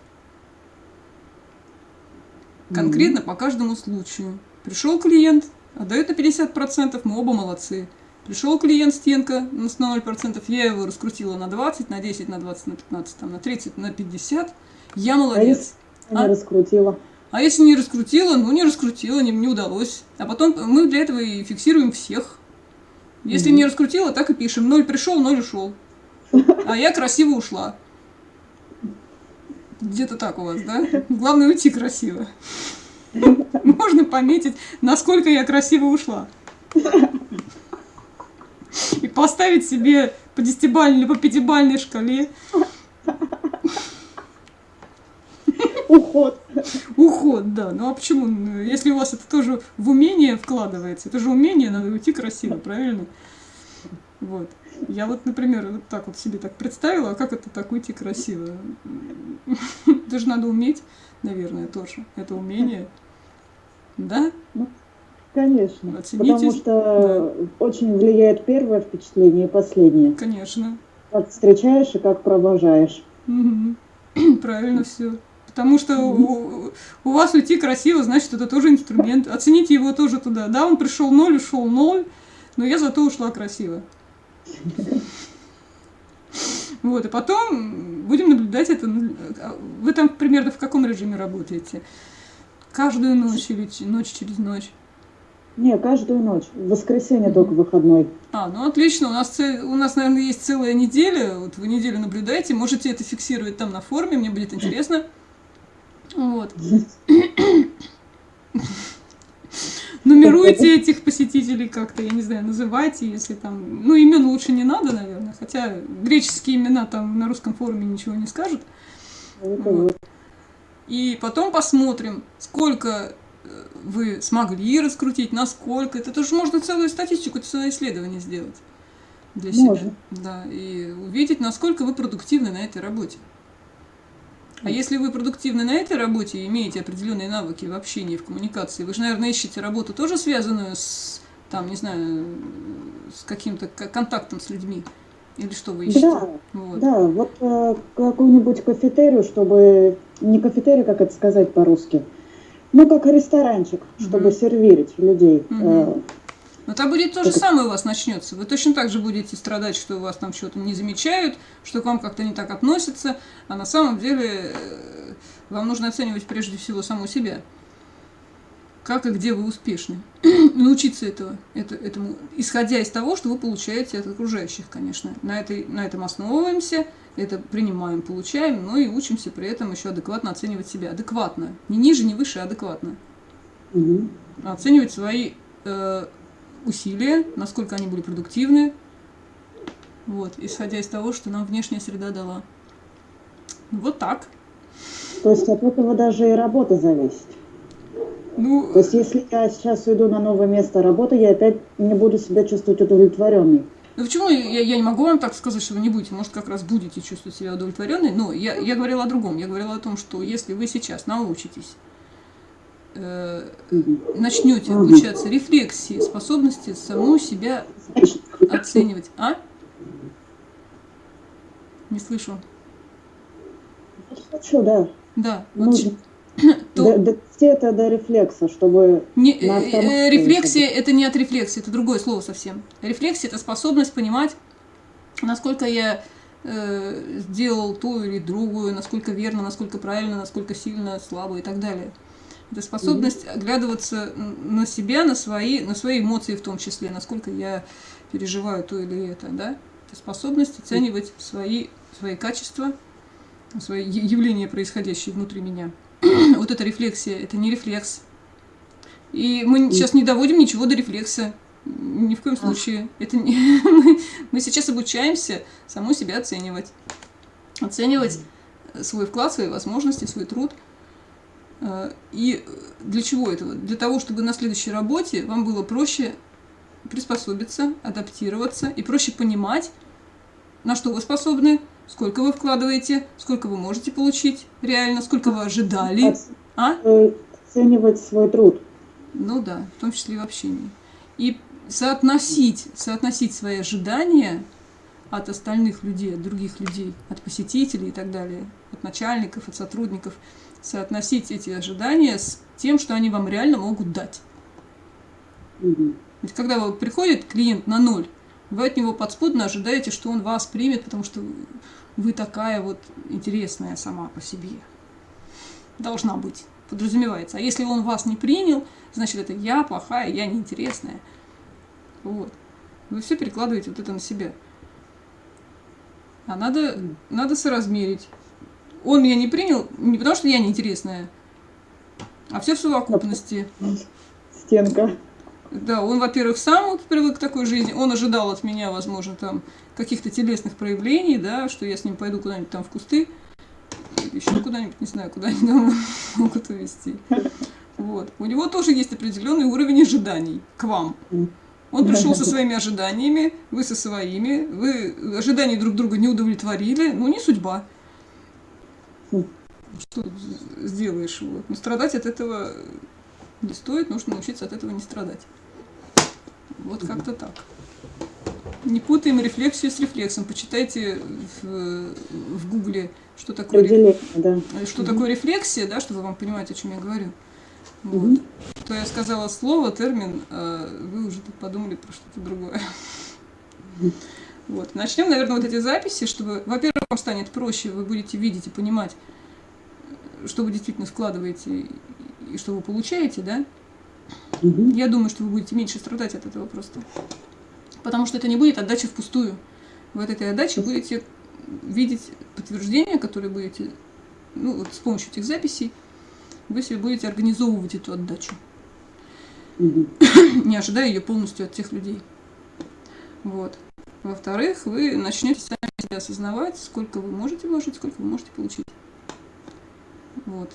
Конкретно угу. по каждому случаю. Пришел клиент, отдает на 50%, мы оба молодцы. Пришел клиент стенка на 0%, я его раскрутила на 20, на 10, на 20, на 15, там, на 30, на 50. Я молодец. А если а? раскрутила? А если не раскрутила, ну не раскрутила, не, не удалось. А потом мы для этого и фиксируем всех. Если угу. не раскрутила, так и пишем. Ноль пришел, ноль ушел. А я красиво ушла. Где-то так у вас, да? Главное уйти красиво. Можно пометить, насколько я красиво ушла. И поставить себе по десятибальной или по пятибальной шкале Уход. Уход, да. Ну а почему? Если у вас это тоже в умение вкладывается, это же умение, надо уйти красиво, правильно? Вот. Я вот, например, вот так вот себе так представила, а как это так уйти красиво? Это же надо уметь, наверное, тоже. Это умение. Да? Ну, конечно. Оцените. Потому что да. очень влияет первое впечатление и последнее. Конечно. Как встречаешь и как провожаешь. Угу. Правильно все. Потому что у, у вас уйти красиво, значит, это тоже инструмент. Оцените его тоже туда. Да, он пришел ноль, ушел ноль, но я зато ушла красиво. Вот, и потом будем наблюдать это. Вы там примерно в каком режиме работаете? Каждую ночь или ночь через ночь? Не, каждую ночь. В воскресенье только выходной. А, ну отлично. У нас, у нас, наверное, есть целая неделя. Вот вы неделю наблюдаете. Можете это фиксировать там на форуме. Мне будет интересно. Вот. Нумеруйте этих посетителей как-то, я не знаю, называйте, если там... Ну, имен лучше не надо, наверное, хотя греческие имена там на русском форуме ничего не скажут. Вот. И потом посмотрим, сколько э, вы смогли раскрутить, насколько. Это тоже можно целую статистику, целое исследование сделать для себя. Можно. Да, и увидеть, насколько вы продуктивны на этой работе. А если вы продуктивны на этой работе и имеете определенные навыки в общении, в коммуникации, вы же, наверное, ищете работу тоже связанную с, там, не знаю, с каким-то контактом с людьми. Или что вы ищете? Да, вот, да, вот э, какую-нибудь кафетерию, чтобы... Не кафетерию, как это сказать по-русски, ну, как ресторанчик, чтобы угу. сервировать людей. Угу. Э, но там будет то же самое у вас начнется. Вы точно так же будете страдать, что у вас там что-то не замечают, что к вам как-то не так относятся, а на самом деле э, вам нужно оценивать прежде всего саму себя. Как и где вы успешны. Научиться этого, это, этому, исходя из того, что вы получаете от окружающих, конечно. На, этой, на этом основываемся, это принимаем, получаем, но и учимся при этом еще адекватно оценивать себя. Адекватно. Не ниже, не выше, а адекватно. Угу. Оценивать свои э, усилия, насколько они были продуктивны, вот, исходя из того, что нам внешняя среда дала. Вот так. То есть от этого даже и работа зависит. Ну, То есть если я сейчас уйду на новое место работы, я опять не буду себя чувствовать удовлетворенной. Ну почему я, я не могу вам так сказать, что вы не будете? Может, как раз будете чувствовать себя удовлетворенной. Но я, я говорила о другом. Я говорила о том, что если вы сейчас научитесь э, начнете обучаться рефлексии, способности саму себя оценивать. А? Не слышу. Хочу, да. Да. Вот то... Довести это до рефлекса, чтобы... Не, э, рефлексия – это не от рефлексии, это другое слово совсем. Рефлексия – это способность понимать, насколько я э, сделал ту или другую, насколько верно, насколько правильно, насколько сильно, слабо и так далее. Это способность оглядываться на себя, на свои, на свои эмоции в том числе, насколько я переживаю то или это, да? Это способность оценивать свои, свои качества, свои явления, происходящие внутри меня. вот эта рефлексия, это не рефлекс. И мы сейчас не доводим ничего до рефлекса. Ни в коем случае. Это не... мы, мы сейчас обучаемся саму себя оценивать. Оценивать свой вклад, свои возможности, свой труд. Э, и для чего этого? Для того, чтобы на следующей работе вам было проще приспособиться, адаптироваться и проще понимать, на что вы способны, сколько вы вкладываете, сколько вы можете получить реально, сколько вы ожидали. А? Оценивать свой труд. Ну да, в том числе и в общении. И соотносить, соотносить свои ожидания от остальных людей, от других людей, от посетителей и так далее, от начальников, от сотрудников, соотносить эти ожидания с тем, что они вам реально могут дать. Угу. Ведь когда вот приходит клиент на ноль, вы от него подспудно ожидаете, что он вас примет, потому что вы такая вот интересная сама по себе. Должна быть, подразумевается. А если он вас не принял, значит это я плохая, я неинтересная. Вот. Вы все перекладываете вот это на себя. А надо, надо соразмерить. Он меня не принял не потому, что я неинтересная, а все в совокупности. Стенка. Да, он, во-первых, сам привык к такой жизни, он ожидал от меня, возможно, там каких-то телесных проявлений, да, что я с ним пойду куда-нибудь там в кусты, еще куда-нибудь, не знаю, куда они там могут увезти. Вот. У него тоже есть определенный уровень ожиданий к вам. Он пришел со своими ожиданиями, вы со своими, вы ожидания друг друга не удовлетворили, ну не судьба. Что сделаешь? Вот. Но страдать от этого не стоит, нужно научиться от этого не страдать. Вот как-то так. Не путаем рефлексию с рефлексом. Почитайте в, в гугле, что такое, да. что такое рефлексия, да, чтобы вам понимать, о чем я говорю. Вот. Угу. То я сказала слово, термин, а вы уже тут подумали про что-то другое. Вот. Начнем, наверное, вот эти записи, чтобы, во-первых, вам станет проще, вы будете видеть и понимать, что вы действительно складываете и что вы получаете, да? Угу. Я думаю, что вы будете меньше страдать от этого просто. Потому что это не будет отдача впустую. Вы от этой отдачи будете видеть подтверждения, которые будете, ну, вот с помощью этих записей, вы себе будете организовывать эту отдачу. Угу. Не ожидая ее полностью от тех людей. Вот. Во-вторых, вы начнете сами себя осознавать, сколько вы можете вложить, сколько вы можете получить. Вот.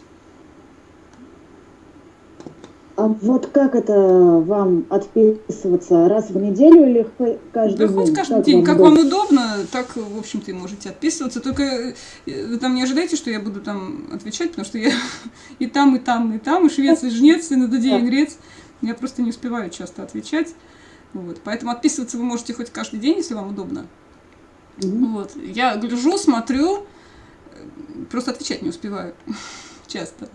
А вот как это вам отписываться? Раз в неделю или каждый да, день? хоть каждый как день. Вам как удобно? вам удобно, так, в общем-то, и можете отписываться. Только э, вы там не ожидайте, что я буду там отвечать, потому что я и там, и там, и там, и швец, и жнец, и на дуде, и грец. Я просто не успеваю часто отвечать. Вот. Поэтому отписываться вы можете хоть каждый день, если вам удобно. Mm Вот. Я гляжу, смотрю, просто отвечать не успеваю часто.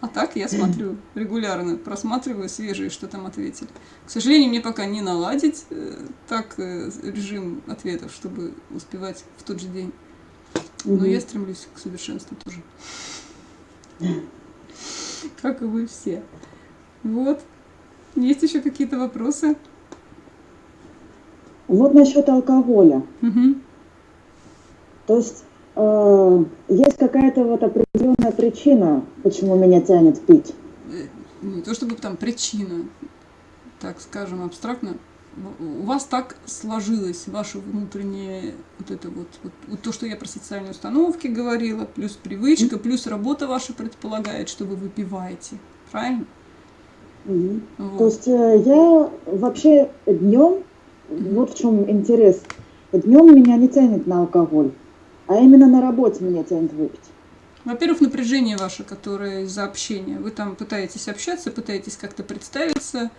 А так я смотрю регулярно, просматриваю свежие, что там ответили. К сожалению, мне пока не наладить э, так э, режим ответов, чтобы успевать в тот же день. Но угу. я стремлюсь к совершенству тоже. Как и вы все. Вот. Есть еще какие-то вопросы? Вот насчет алкоголя. Угу. То есть э, есть какая-то вот определенная причина, почему меня тянет пить? Не то чтобы там причина, так скажем, абстрактно. У вас так сложилось, ваше внутреннее, вот это вот, вот, вот то, что я про социальные установки говорила, плюс привычка, плюс работа ваша предполагает, что вы выпиваете. Правильно? Угу. Вот. То есть э, я вообще днем, вот в чем интерес, днем меня не тянет на алкоголь. А именно на работе меня тянет выпить. Во-первых, напряжение ваше, которое из-за общения. Вы там пытаетесь общаться, пытаетесь как-то представиться,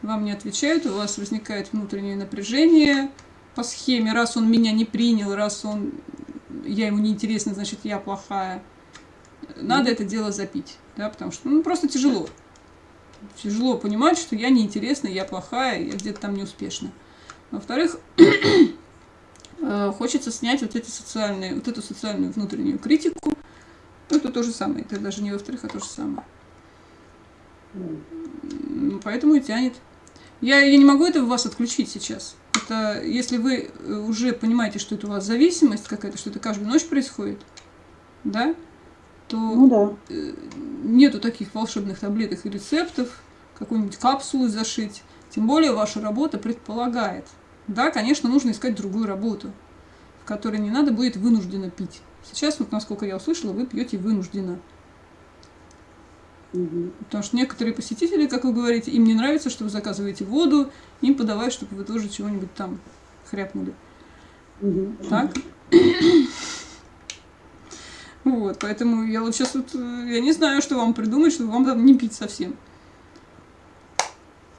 вам не отвечают, у вас возникает внутреннее напряжение по схеме. Раз он меня не принял, раз он я ему не интересна, значит, я плохая. Надо mm -hmm. это дело запить, да, потому что ну, просто тяжело. Тяжело понимать, что я неинтересна, я плохая, я где-то там неуспешна. Во-вторых, хочется снять вот эти социальные, вот эту социальную внутреннюю критику. Ну, это то же самое, это даже не во-вторых, а то же самое. Поэтому и тянет. Я, я не могу это в вас отключить сейчас. Это если вы э, уже понимаете, что это у вас зависимость какая-то, что это каждую ночь происходит, да, то Ну да. э, нету таких волшебных таблеток и рецептов, какую-нибудь капсулу зашить. Тем более ваша работа предполагает. Да, конечно, нужно искать другую работу, в которой не надо будет вынужденно пить. Сейчас, вот насколько я услышала, вы пьете вынужденно. Мгм. Потому что некоторые посетители, как вы говорите, им не нравится, что вы заказываете воду, им подавай, чтобы вы тоже чего-нибудь там хряпнули. Мгм. Так? Вот, поэтому я вот сейчас вот, э, я не знаю, что вам придумать, чтобы вам там не пить совсем.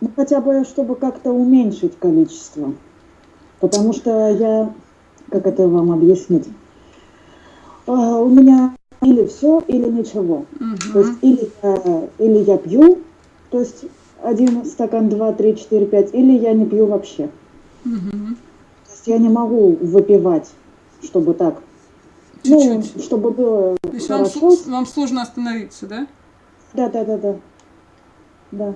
Ну, хотя бы, чтобы как-то уменьшить количество. Потому что я, как это вам объяснить, А, у меня или все, или ничего. То есть или я, или я пью, то есть один стакан, два, три, четыре, пять, или я не пью вообще. Мгм. То есть я не могу выпивать, чтобы так, ну, Чуть-чуть. чтобы было То есть вам, хорошо. сл- вам сложно остановиться, да? Да, да, да, да. Да.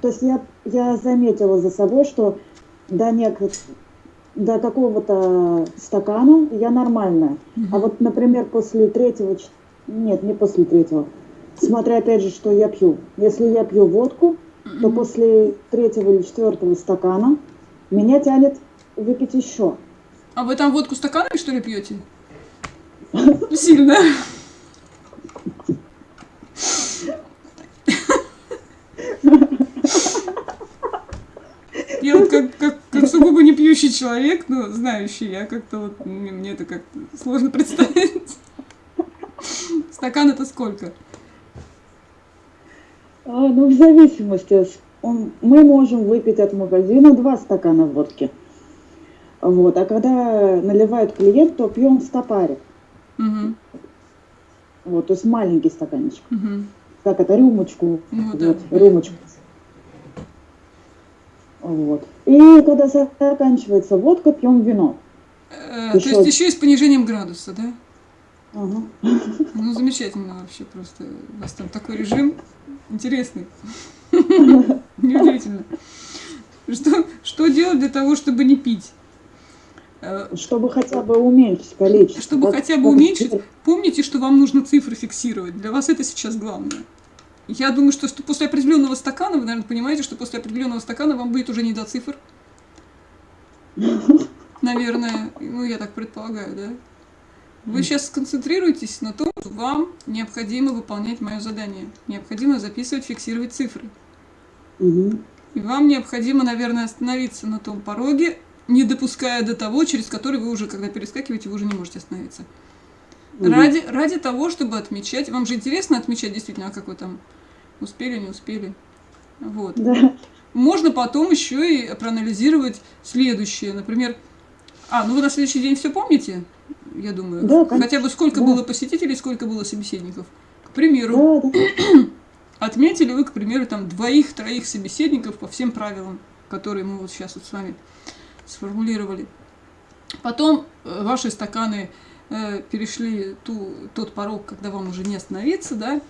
То есть я, я заметила за собой, что до, нек- до какого-то стакана я нормальная. А вот, например, после третьего, нет, не после третьего, смотря опять же, что я пью. Если я пью водку, то после третьего или четвертого стакана меня тянет выпить еще. А вы там водку стаканами, что ли, пьете? Сильно. Я вот как, как, сугубо не пьющий человек, но знающий, я как-то вот, мне, мне это как-то сложно представить. Стакан это сколько? А, ну, в зависимости. он- мы можем выпить от магазина два стакана водки. Вот. А когда наливают клиент, то пьем стопарик. Угу, Вот, то есть маленький стаканчик. угу. Как это, рюмочку. Ну да. вот, рюмочку. Вот. И когда заканчивается водка, пьем вино. Э, то есть еще и с понижением градуса, да? Ага. Ну, замечательно вообще просто. У вас там такой режим интересный. Неудивительно. Что, что делать для того, чтобы не пить? Э, Чтобы хотя бы уменьшить количество. Чтобы хотя бы уменьшить, помните, что вам нужно цифры фиксировать. Для вас это сейчас главное. Я думаю, что, что после определенного стакана, вы, наверное, понимаете, что после определенного стакана вам будет уже не до цифр. Наверное, ну я так предполагаю, да? Вы сейчас сконцентрируйтесь на том, что вам необходимо выполнять мое задание. Необходимо записывать, фиксировать цифры. И вам необходимо, наверное, остановиться на том пороге, не допуская до того, через который вы уже, когда перескакиваете, вы уже не можете остановиться. Ради, ради того, чтобы отмечать. Вам же интересно отмечать действительно, а как вы там успели, не успели. Вот. Да. Можно потом еще и проанализировать следующее. Например, а, ну вы на следующий день все помните, я думаю. Да, конечно. Хотя бы сколько Да. было посетителей, сколько было собеседников. К примеру, Да, да. отметили вы, к примеру, там двоих-троих собеседников по всем правилам, которые мы вот сейчас вот с вами сформулировали. Потом э, ваши стаканы э, перешли ту, тот порог, когда вам уже не остановиться, да,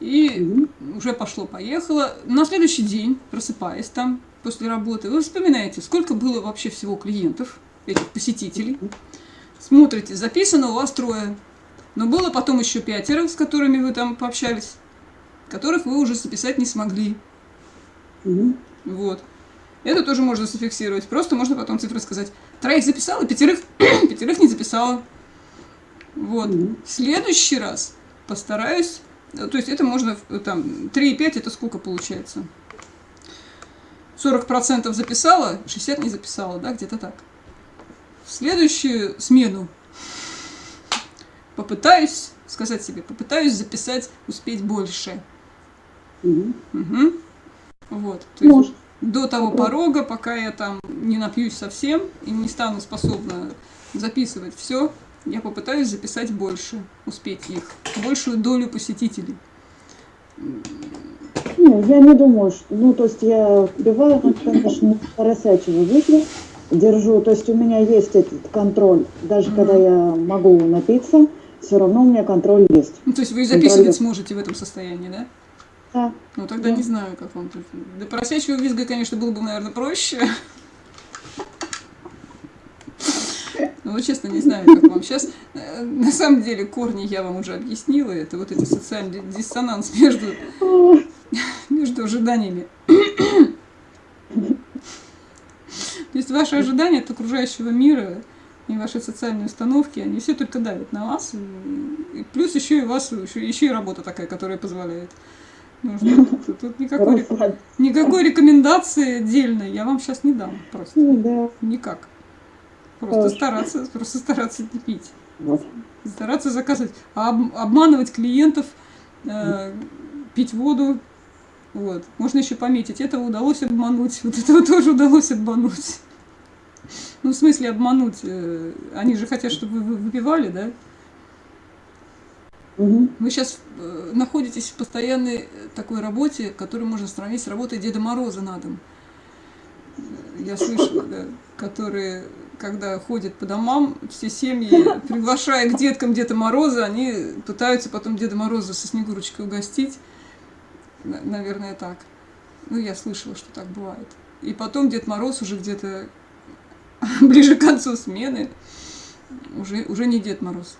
и Мгм. уже пошло-поехало. На следующий день, просыпаясь там после работы, вы вспоминаете, сколько было вообще всего клиентов, этих посетителей. Смотрите, записано у вас трое. Но было потом еще пятеро, с которыми вы там пообщались, которых вы уже записать не смогли. Мгм. Вот. Это тоже можно зафиксировать. Просто можно потом цифры сказать. Троих записала, пятерых, пятерых не записала. Вот. Мгм. В следующий раз постараюсь. э, То есть это можно э, там 3,5 это сколько получается? 40% записала, 60 не записала, да, где-то так. В следующую смену попытаюсь сказать себе, попытаюсь записать, успеть больше. Мгм. Мгм. Вот. То есть Может. до того порога, пока я там не напьюсь совсем и не стану способна записывать все, я попытаюсь записать больше, успеть их, большую долю посетителей. Не, я не думаю, что... Ну, то есть я ну, конечно, поросячьего выпью. держу, то есть у меня есть этот контроль. Даже когда я могу напиться, все равно у меня контроль есть. Ну, то есть вы и записывать Контроль. сможете в этом состоянии, да? Да. Ну, тогда Да. не знаю, как вам тут. До поросячьего визга, конечно, было бы, наверное, проще. Ну, вот честно, не знаю, как вам сейчас. На самом деле, корни я вам уже объяснила. Это вот эти социальный диссонанс между, между ожиданиями. То есть ваши ожидания от окружающего мира и ваши социальные установки, они все только давят на вас. И плюс еще и вас, еще, еще и работа такая, которая позволяет. Ну, что тут, тут никакой, никакой рекомендации отдельной я вам сейчас не дам. Просто Ну, да. никак. Просто Хорошо. стараться, просто стараться не пить. Вот. Стараться заказывать. А об- обманывать клиентов, э, пить воду. Вот. Можно еще пометить. Этого удалось обмануть. Вот этого тоже удалось обмануть. Ну, в смысле обмануть. э, Они же хотят, чтобы вы выпивали, да? Мгм. Вы сейчас находитесь в постоянной э, такой работе, которую можно сравнить с работой Деда Мороза на дом. Э, Я слышала, да, которые, когда ходят по домам, все семьи, приглашая к деткам Деда Мороза, они пытаются потом Деда Мороза со Снегурочкой угостить. На- Наверное, так. Ну, я слышала, что так бывает. И потом Дед Мороз уже где-то ближе к концу смены уже, уже не Дед Мороз.